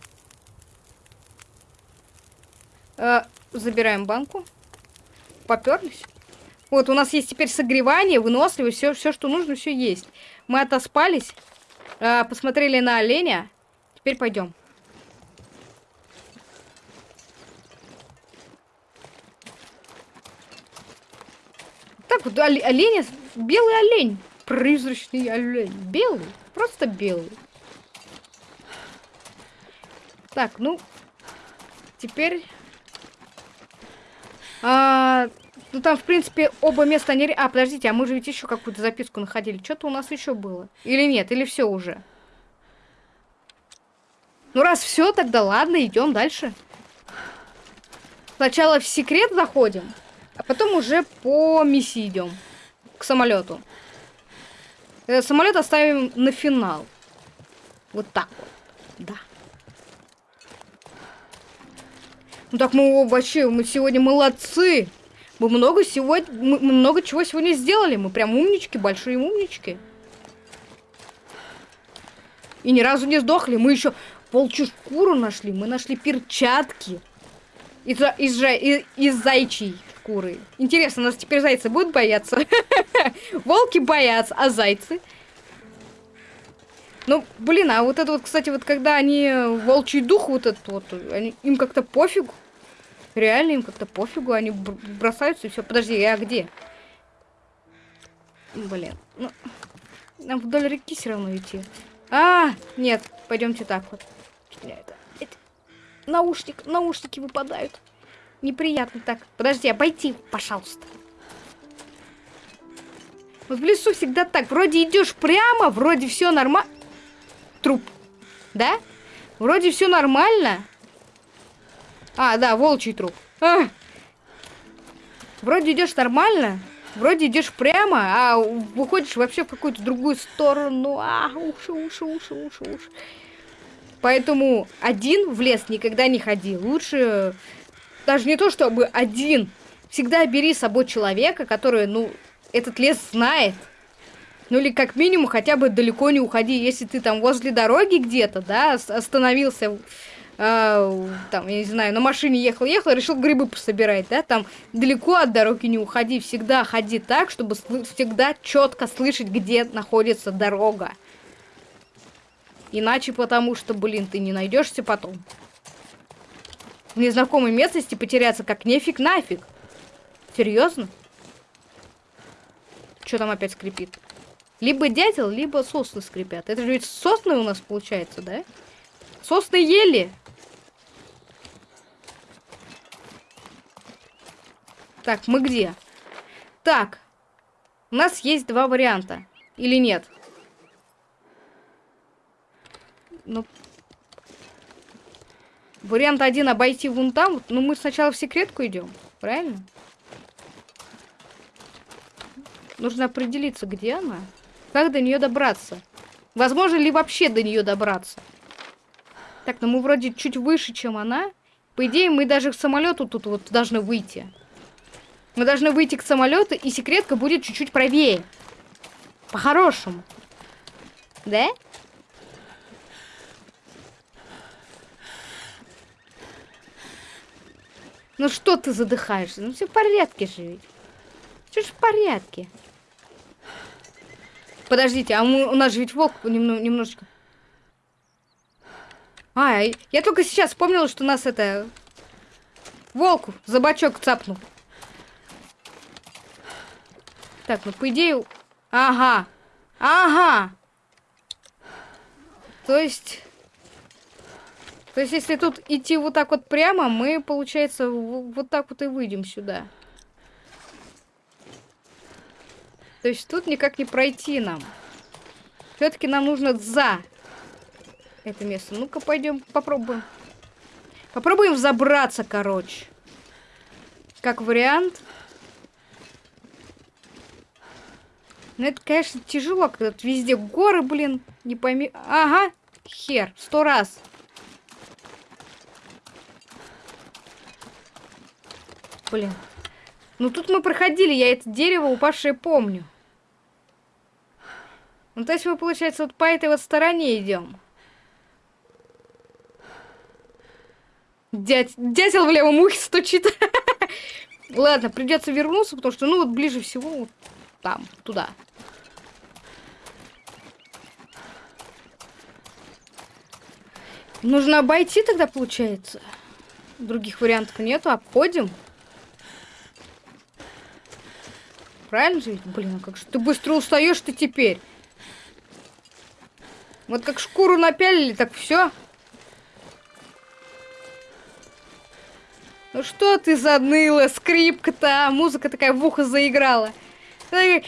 Э, забираем банку. Поперлись. Вот, у нас есть теперь согревание, выносливость, все, все что нужно, все есть. Мы отоспались, э, посмотрели на оленя. Теперь пойдем. Так вот, оленя, белый олень. Призрачный олень. Белый, просто белый. Так, ну, теперь а, ну там, в принципе, оба места не... А, подождите, а мы же ведь еще какую-то записку находили. Что-то у нас еще было. Или нет, или все уже. Ну раз все, тогда ладно, идем дальше. Сначала в секрет заходим, а потом уже по миссии идем. К самолету. Этот самолет оставим на финал. Вот так вот. Да. Ну так мы вообще, мы сегодня молодцы. Мы много сегодня, мы много чего сегодня сделали. Мы прям умнички, большие умнички. И ни разу не сдохли. Мы еще волчью шкуру нашли. Мы нашли перчатки. Из, из, из, из зайчьей шкуры. Интересно, нас теперь зайцы будут бояться? Волки боятся, а зайцы? Ну, блин, а вот это вот, кстати, вот когда они волчий дух вот этот вот, они, им как-то пофигу. Реально им как-то пофигу, они бросаются и все. Подожди, я где? Блин, ну, нам вдоль реки все равно идти. А, нет, пойдемте так вот. Это, это, наушник, наушники выпадают. Неприятно так. Подожди, обойти, пожалуйста. Вот в лесу всегда так. Вроде идешь прямо, вроде все нормально. Труп. Да? Вроде все нормально. А, да, волчий труп. А! Вроде идешь нормально, вроде идешь прямо, а выходишь вообще в какую-то другую сторону. А, уши, уши, уши, уши, уши. Поэтому один в лес никогда не ходи. Лучше даже не то, чтобы один. Всегда бери с собой человека, который, ну, этот лес знает. Ну или как минимум хотя бы далеко не уходи. Если ты там возле дороги где-то, да, остановился э, там, я не знаю, на машине ехал-ехал, решил грибы пособирать, да, там далеко от дороги не уходи, всегда ходи так, чтобы всегда четко слышать, где находится дорога. Иначе потому что, блин, ты не найдешься потом. В незнакомой местности потеряться как нефиг нафиг. Серьезно? Что там опять скрипит? Либо дятел, либо сосны скрипят. Это же ведь сосны у нас получается, да? Сосны ели. Так, мы где? Так. У нас есть два варианта. Или нет? Ну... Вариант один обойти вон там. Ну, мы сначала в секретку идем. Правильно? Нужно определиться, где она. Как до нее добраться? Возможно ли вообще до нее добраться? Так, ну мы вроде чуть выше, чем она. По идее, мы даже к самолету тут вот должны выйти. Мы должны выйти к самолету, и секретка будет чуть-чуть правее. По-хорошему. Да? Ну что ты задыхаешься? Ну все в порядке же ведь. Все же в порядке. Подождите, а мы, у нас же ведь волк немножечко... А, я только сейчас вспомнила, что нас это... Волк за бочок цапнул. Так, ну по идее... Ага. Ага. То есть... То есть, если тут идти вот так вот прямо, мы, получается, вот так вот и выйдем сюда. То есть, тут никак не пройти нам. Все-таки нам нужно за это место. Ну-ка, пойдем попробуем. Попробуем взобраться, короче. Как вариант. Ну это, конечно, тяжело, когда тут везде горы, блин, не пойми... Ага, хер, сто раз. Блин. Ну тут мы проходили, я это дерево упавшее помню. Ну то есть мы, получается, вот по этой вот стороне идем. Дядь... Дятел в левом ухе стучит. Ладно, придется вернуться, потому что, ну, вот ближе всего вот там, туда. Нужно обойти тогда, получается. Других вариантов нету, обходим. Правильно же? Блин, а как же ты быстро устаешь ты теперь. Вот как шкуру напялили, так все. Ну что ты заныла, скрипка-то, а музыка такая в ухо заиграла. Так,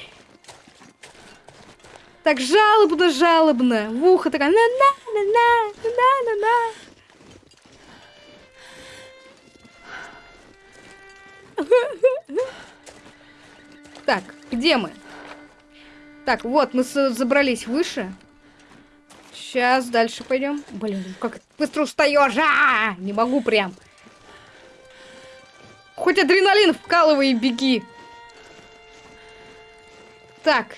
так жалобно, жалобно, в ухо такая на-на-на-на-на-на-на. Так, где мы? Так, вот, мы забрались выше. Сейчас дальше пойдем. Блин, как быстро устаешь! А, -а, -а! Не могу прям. Хоть адреналин вкалывай и беги. Так.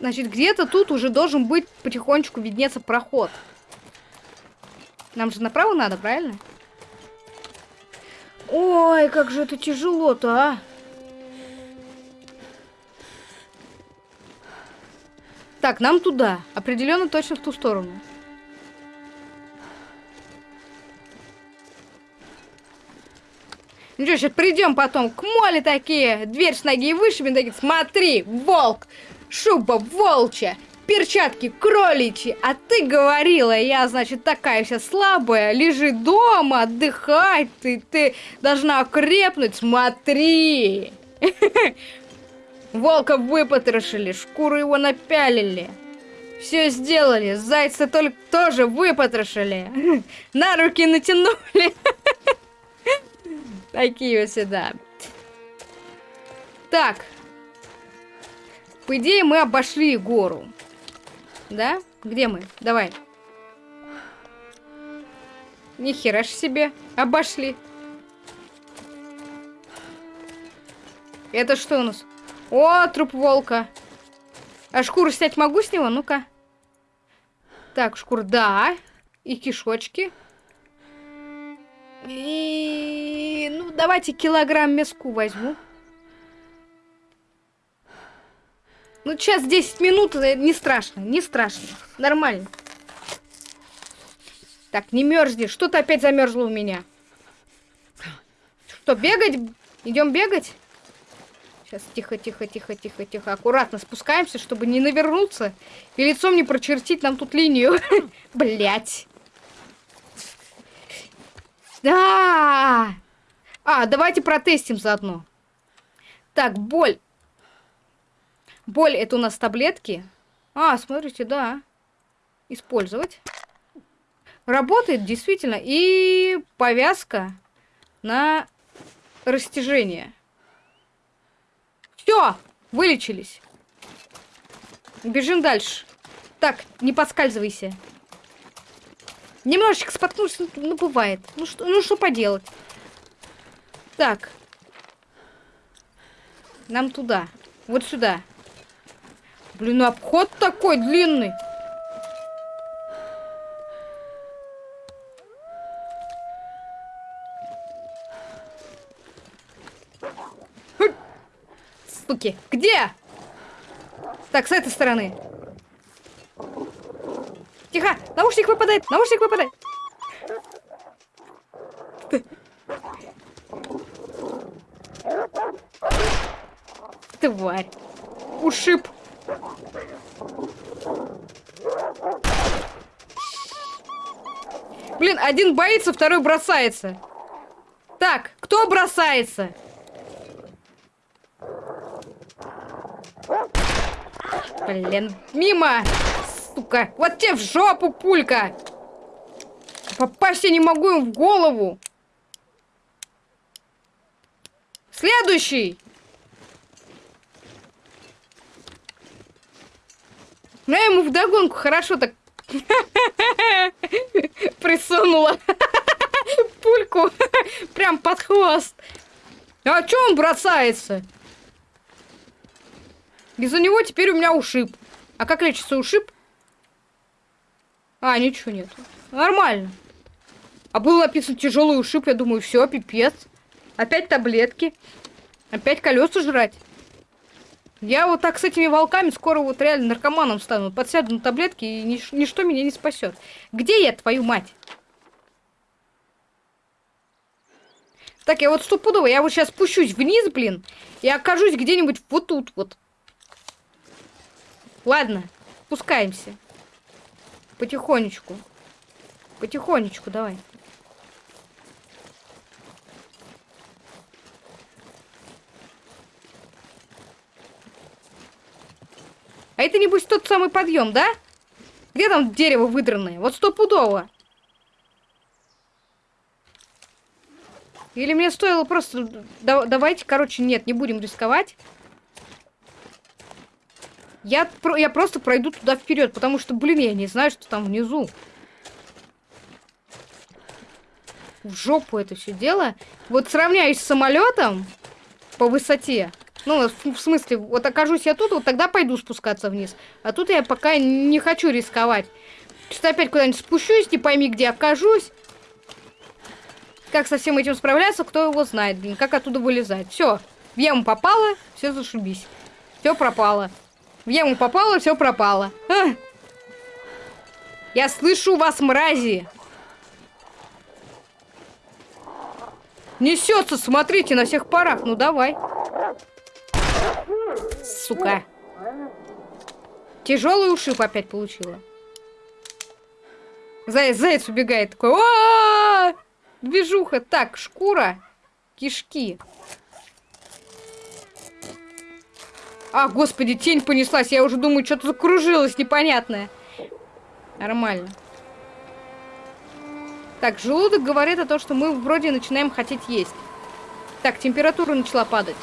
Значит, где-то тут уже должен быть потихонечку виднеться проход. Нам же направо надо, правильно? Ой, как же это тяжело-то, а! Так, нам туда. Определенно точно в ту сторону. Ну что, сейчас придем потом. К моле такие, дверь с ноги вышибем, такие, смотри, волк, шуба волчья, перчатки кроличьи, а ты говорила, я, значит, такая вся слабая, лежи дома, отдыхай, ты, ты должна окрепнуть, смотри. Волка выпотрошили, шкуру его напялили. Все сделали, зайца только тоже выпотрошили. На руки натянули. Такие вот сюда. Так. По идее, мы обошли гору. Да? Где мы? Давай. Нихера ж себе. Обошли. Это что у нас? О, труп волка. А шкуру снять могу с него? Ну-ка. Так, шкур, да. И кишочки. И... Ну, давайте килограмм мяску возьму. Ну, сейчас 10 минут, э, не страшно, не страшно. Нормально. Так, не мерзни. Что-то опять замерзло у меня. Что, бегать? Идем бегать? Сейчас, тихо, тихо, тихо, тихо, тихо. Аккуратно спускаемся, чтобы не навернуться. И лицом не прочертить нам тут линию. Блять. Да! А, давайте протестим заодно. Так, боль. Боль это у нас таблетки. А, смотрите, да. Использовать. Работает действительно. И повязка на растяжение. Все, вылечились. Бежим дальше. Так, не подскальзывайся. Немножечко споткнулся, ну бывает. Ну что, ну что поделать. Так. Нам туда. Вот сюда. Блин, ну обход такой длинный. Суки, где? Так, с этой стороны. Тихо! Наушник выпадает! Наушник выпадает! Тварь! Ушиб! Блин, один боится, второй бросается. Так, кто бросается? Блин, мимо! Сука! Вот тебе в жопу пулька! Попасть я не могу им в голову! Следующий! Ну, я ему вдогонку хорошо так присунула пульку прям под хвост. А чё он бросается? Из-за него теперь у меня ушиб. А как лечится ушиб? А, ничего нет. Нормально. А был написан тяжелый ушиб, я думаю, все, пипец. Опять таблетки. Опять колеса жрать. Я вот так с этими волками скоро вот реально наркоманом стану. Подсяду на таблетки, и нич ничто меня не спасет. Где я, твою мать? Так, я вот стопудово, я вот сейчас спущусь вниз, блин, и окажусь где-нибудь вот тут вот. Ладно, спускаемся. Потихонечку. Потихонечку, давай. А это, небось, тот самый подъем, да? Где там дерево выдранное? Вот стопудово. Или мне стоило просто... давайте, короче, нет, не будем рисковать. Я, я просто пройду туда вперед, потому что, блин, я не знаю, что там внизу. В жопу это все дело. Вот сравняюсь с самолетом по высоте. Ну, в смысле, вот окажусь я тут, вот тогда пойду спускаться вниз. А тут я пока не хочу рисковать. Что опять куда-нибудь спущусь, не пойми, где окажусь. Как со всем этим справляться, кто его знает, блин, как оттуда вылезать. Все, в яму попало, все зашибись. Все пропало. В яму попало, все пропало. А! Я слышу вас, мрази. Несется, смотрите, на всех парах. Ну давай. Сука. Тяжелый ушиб опять получила. Заяц, заяц убегает такой. -о -о -о! Движуха. Так, шкура. Кишки. А, господи, тень понеслась. Я уже думаю, что-то закружилось непонятное. Нормально. Так, желудок говорит о том, что мы вроде начинаем хотеть есть. Так, температура начала падать.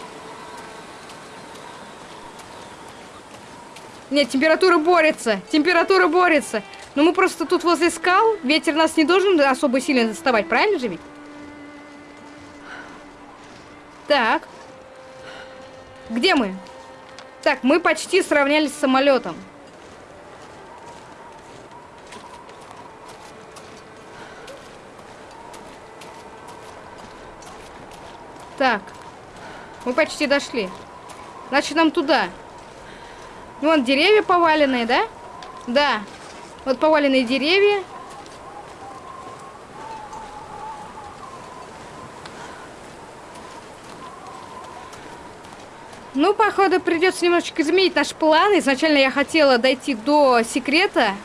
Нет, температура борется. Температура борется. Но мы просто тут возле скал. Ветер нас не должен особо сильно доставать, правильно же ведь? Так. Где мы? Так, мы почти сравнялись с самолетом. Так. Мы почти дошли. Значит, нам туда. Вон деревья поваленные, да? Да. Вот поваленные деревья. Ну, походу, придется немножечко изменить наш план. Изначально я хотела дойти до секрета.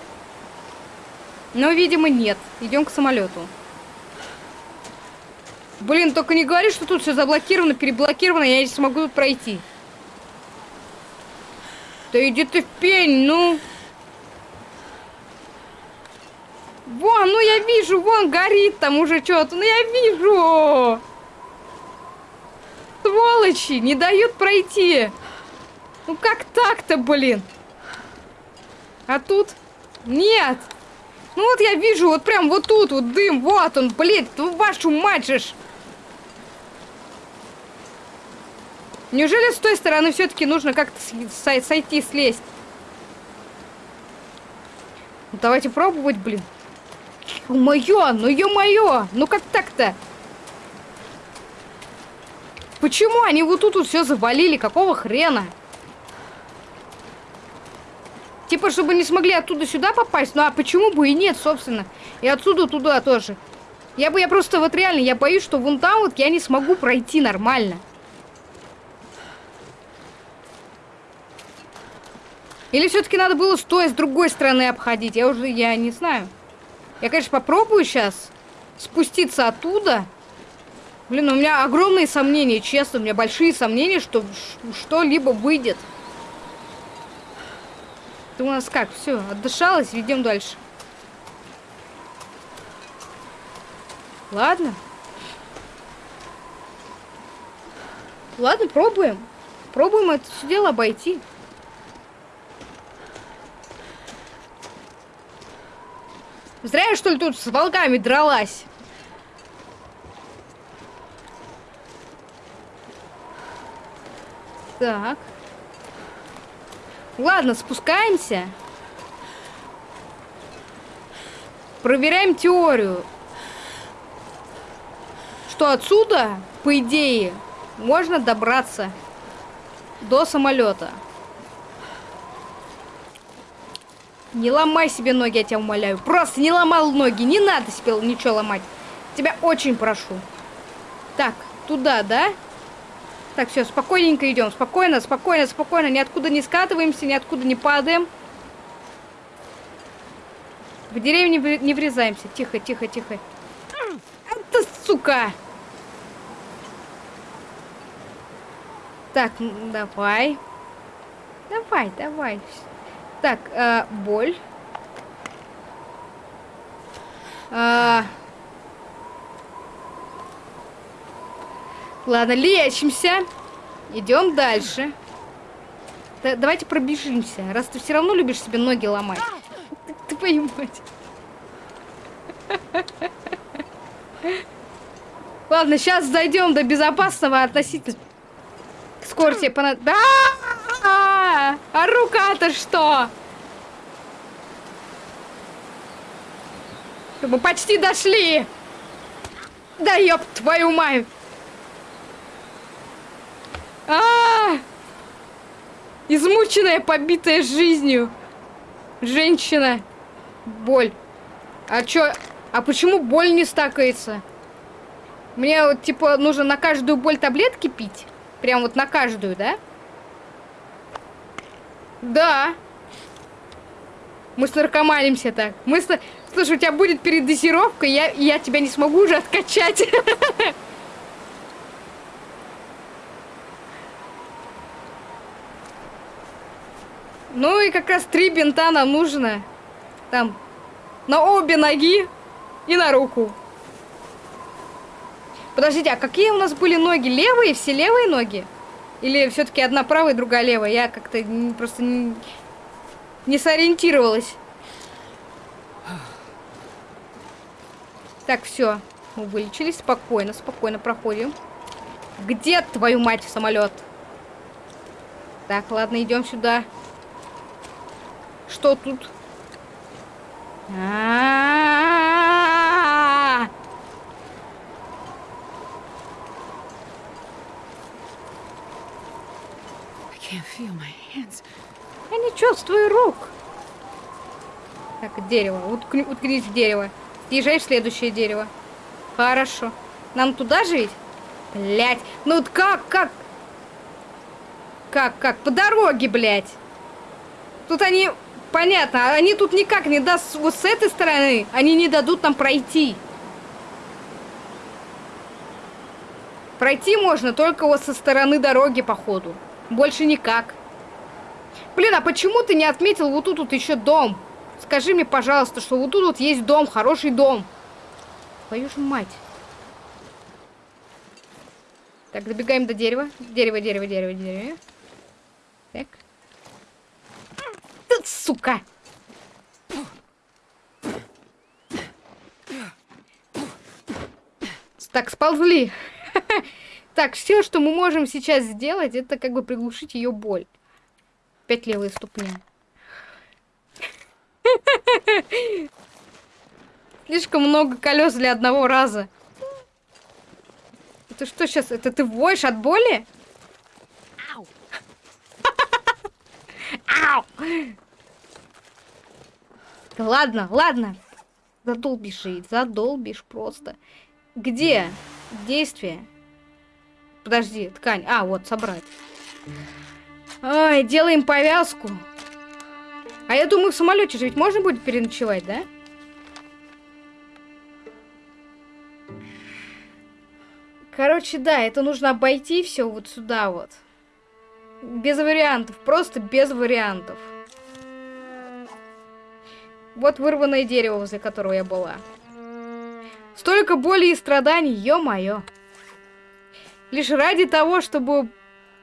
Но, видимо, нет. Идем к самолету. Блин, только не говори, что тут все заблокировано, переблокировано, я не смогу тут пройти. Да иди ты в пень, ну. Вон, ну я вижу, вон горит там уже что-то, ну я вижу. Сволочи, не дают пройти. Ну как так-то, блин? А тут? Нет. Ну вот я вижу, вот прям вот тут вот дым, вот он, блин, вашу мать же. Неужели с той стороны все-таки нужно как-то сойти, слезть? Ну, давайте пробовать, блин. Ё-моё, ну ё-моё, ну как так-то? Почему они вот тут вот все завалили? Какого хрена? Типа, чтобы не смогли оттуда сюда попасть? Ну а почему бы и нет, собственно? И отсюда туда тоже. Я бы, я просто вот реально, я боюсь, что вон там вот я не смогу пройти нормально. Или все-таки надо было с той, с другой стороны обходить? Я уже, я не знаю. Я, конечно, попробую сейчас спуститься оттуда. Блин, у меня огромные сомнения, честно. У меня большие сомнения, что что-либо выйдет. Ты у нас как? Все, отдышалась, ведем дальше. Ладно. Ладно, пробуем. Пробуем это все дело обойти. Зря я, что ли, тут с волками дралась. Так. Ладно, спускаемся. Проверяем теорию. Что отсюда, по идее, можно добраться до самолета. Не ломай себе ноги, я тебя умоляю. Просто не ломал ноги. Не надо себе ничего ломать. Тебя очень прошу. Так, туда, да? Так, все, спокойненько идем. Спокойно, спокойно, спокойно. Ниоткуда не скатываемся, ниоткуда не падаем. В деревню не врезаемся. Тихо, тихо, тихо. Это сука! Так, давай. Давай, давай. Так, э, боль. А... Ладно, лечимся. Идем дальше. Да, давайте пробежимся. Раз ты все равно любишь себе ноги ломать. Ты понимаешь. Ладно, сейчас зайдем до безопасного относительно скорости. Понад... Да! А рука-то что? Мы почти дошли. Да ёб твою мать. А, -а, а Измученная, побитая жизнью. Женщина. Боль. А чё? А почему боль не стакается? Мне вот, типа, нужно на каждую боль таблетки пить? Прям вот на каждую, да? Да. Мы с наркоманимся так. Мы с... Слушай, у тебя будет передозировка, я, я тебя не смогу уже откачать. Ну и как раз три бинта нам нужно. Там, на обе ноги и на руку. Подождите, а какие у нас были ноги? Левые? Все левые ноги? Или все-таки одна правая, другая левая? Я как-то просто не, не сориентировалась. Так, все. Мы вылечились. Спокойно, спокойно проходим. Где, твою мать, самолет? Так, ладно, идем сюда. Что тут? А -а -а! Я не чувствую рук. Так, дерево. Уткни, уткнись в дерево. Съезжай в следующее дерево. Хорошо. Нам туда же ведь? Блять. Ну вот как, как? Как, как? По дороге, блядь. Тут они... Понятно, они тут никак не даст вот с этой стороны. Они не дадут нам пройти. Пройти можно только вот со стороны дороги, походу. Больше никак. Блин, а почему ты не отметил вот тут вот еще дом? Скажи мне, пожалуйста, что вот тут вот есть дом, хороший дом. Твою же мать. Так, добегаем до дерева. Дерево, дерево, дерево, дерево. Так. Сука! Так, сползли. Так, все, что мы можем сейчас сделать, это как бы приглушить ее боль. Пять левые ступни. Слишком много колес для одного раза. Это что сейчас? Это ты воешь от боли? Ау! Ау! Ладно, ладно. Задолбишь, задолбишь просто. Где действие? Подожди, ткань. А, вот, собрать. Ай, делаем повязку. А я думаю, в самолете же ведь можно будет переночевать, да? Короче, да, это нужно обойти все вот сюда вот. Без вариантов, просто без вариантов. Вот вырванное дерево, возле которого я была. Столько боли и страданий, ё-моё. Лишь ради того, чтобы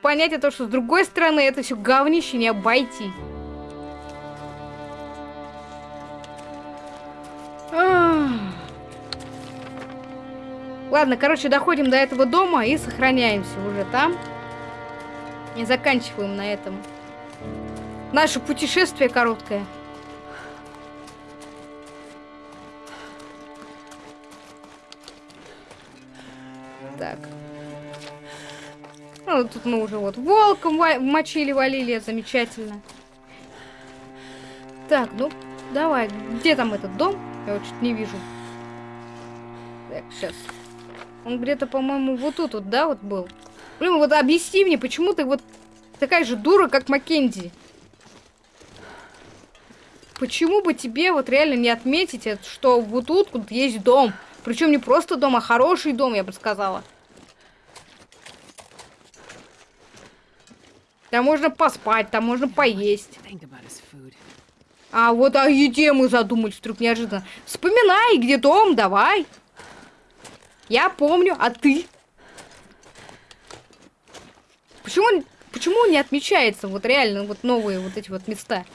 понять о том, что с другой стороны это все говнище не обойти. Ладно, короче, доходим до этого дома и сохраняемся уже там. И заканчиваем на этом. Наше путешествие короткое. Так. Ну, тут мы уже вот волком мочили, валили, замечательно. Так, ну, давай, где там этот дом? Я вот чуть не вижу. Так, сейчас. Он где-то, по-моему, вот тут вот, да, вот был? Блин, вот объясни мне, почему ты вот такая же дура, как Маккензи? Почему бы тебе вот реально не отметить, что вот тут вот есть дом? Причем не просто дом, а хороший дом, я бы сказала. Там можно поспать, там можно поесть. А вот о еде мы задумались вдруг неожиданно. Вспоминай, где дом, давай. Я помню, а ты? Почему, почему не отмечается вот реально вот новые вот эти вот места?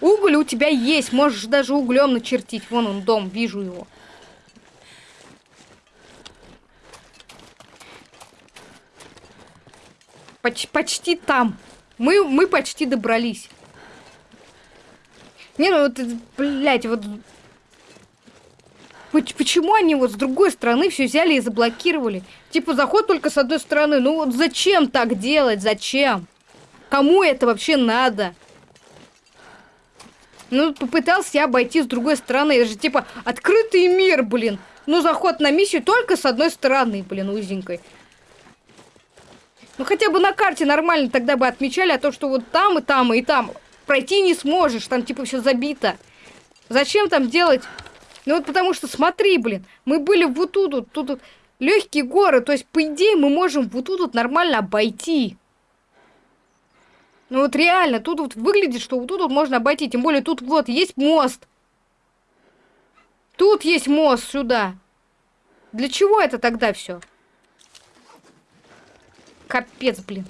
Уголь у тебя есть, можешь даже углем начертить. Вон он дом, вижу его. Поч почти там. Мы, мы почти добрались. Не, ну вот, блядь, вот... Почему они вот с другой стороны все взяли и заблокировали? Типа, заход только с одной стороны. Ну вот зачем так делать? Зачем? Кому это вообще надо? Ну, попытался я обойти с другой стороны. Это же, типа, открытый мир, блин. Ну, заход на миссию только с одной стороны, блин, узенькой. Ну хотя бы на карте нормально тогда бы отмечали, а то, что вот там и там и там пройти не сможешь, там типа все забито. Зачем там делать? Ну вот потому что смотри, блин, мы были вот тут, вот, тут вот, легкие горы, то есть по идее мы можем вот тут вот нормально обойти. Ну вот реально, тут вот выглядит, что вот тут вот можно обойти, тем более тут вот есть мост. Тут есть мост сюда. Для чего это тогда все? Капец, блин.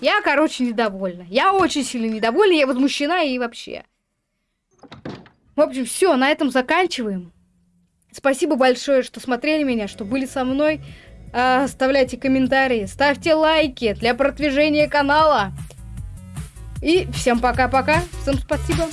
Я, короче, недовольна. Я очень сильно недовольна, я возмущена и вообще. В общем, все, на этом заканчиваем. Спасибо большое, что смотрели меня, что были со мной. А, оставляйте комментарии, ставьте лайки для продвижения канала. И всем пока-пока. Всем спасибо.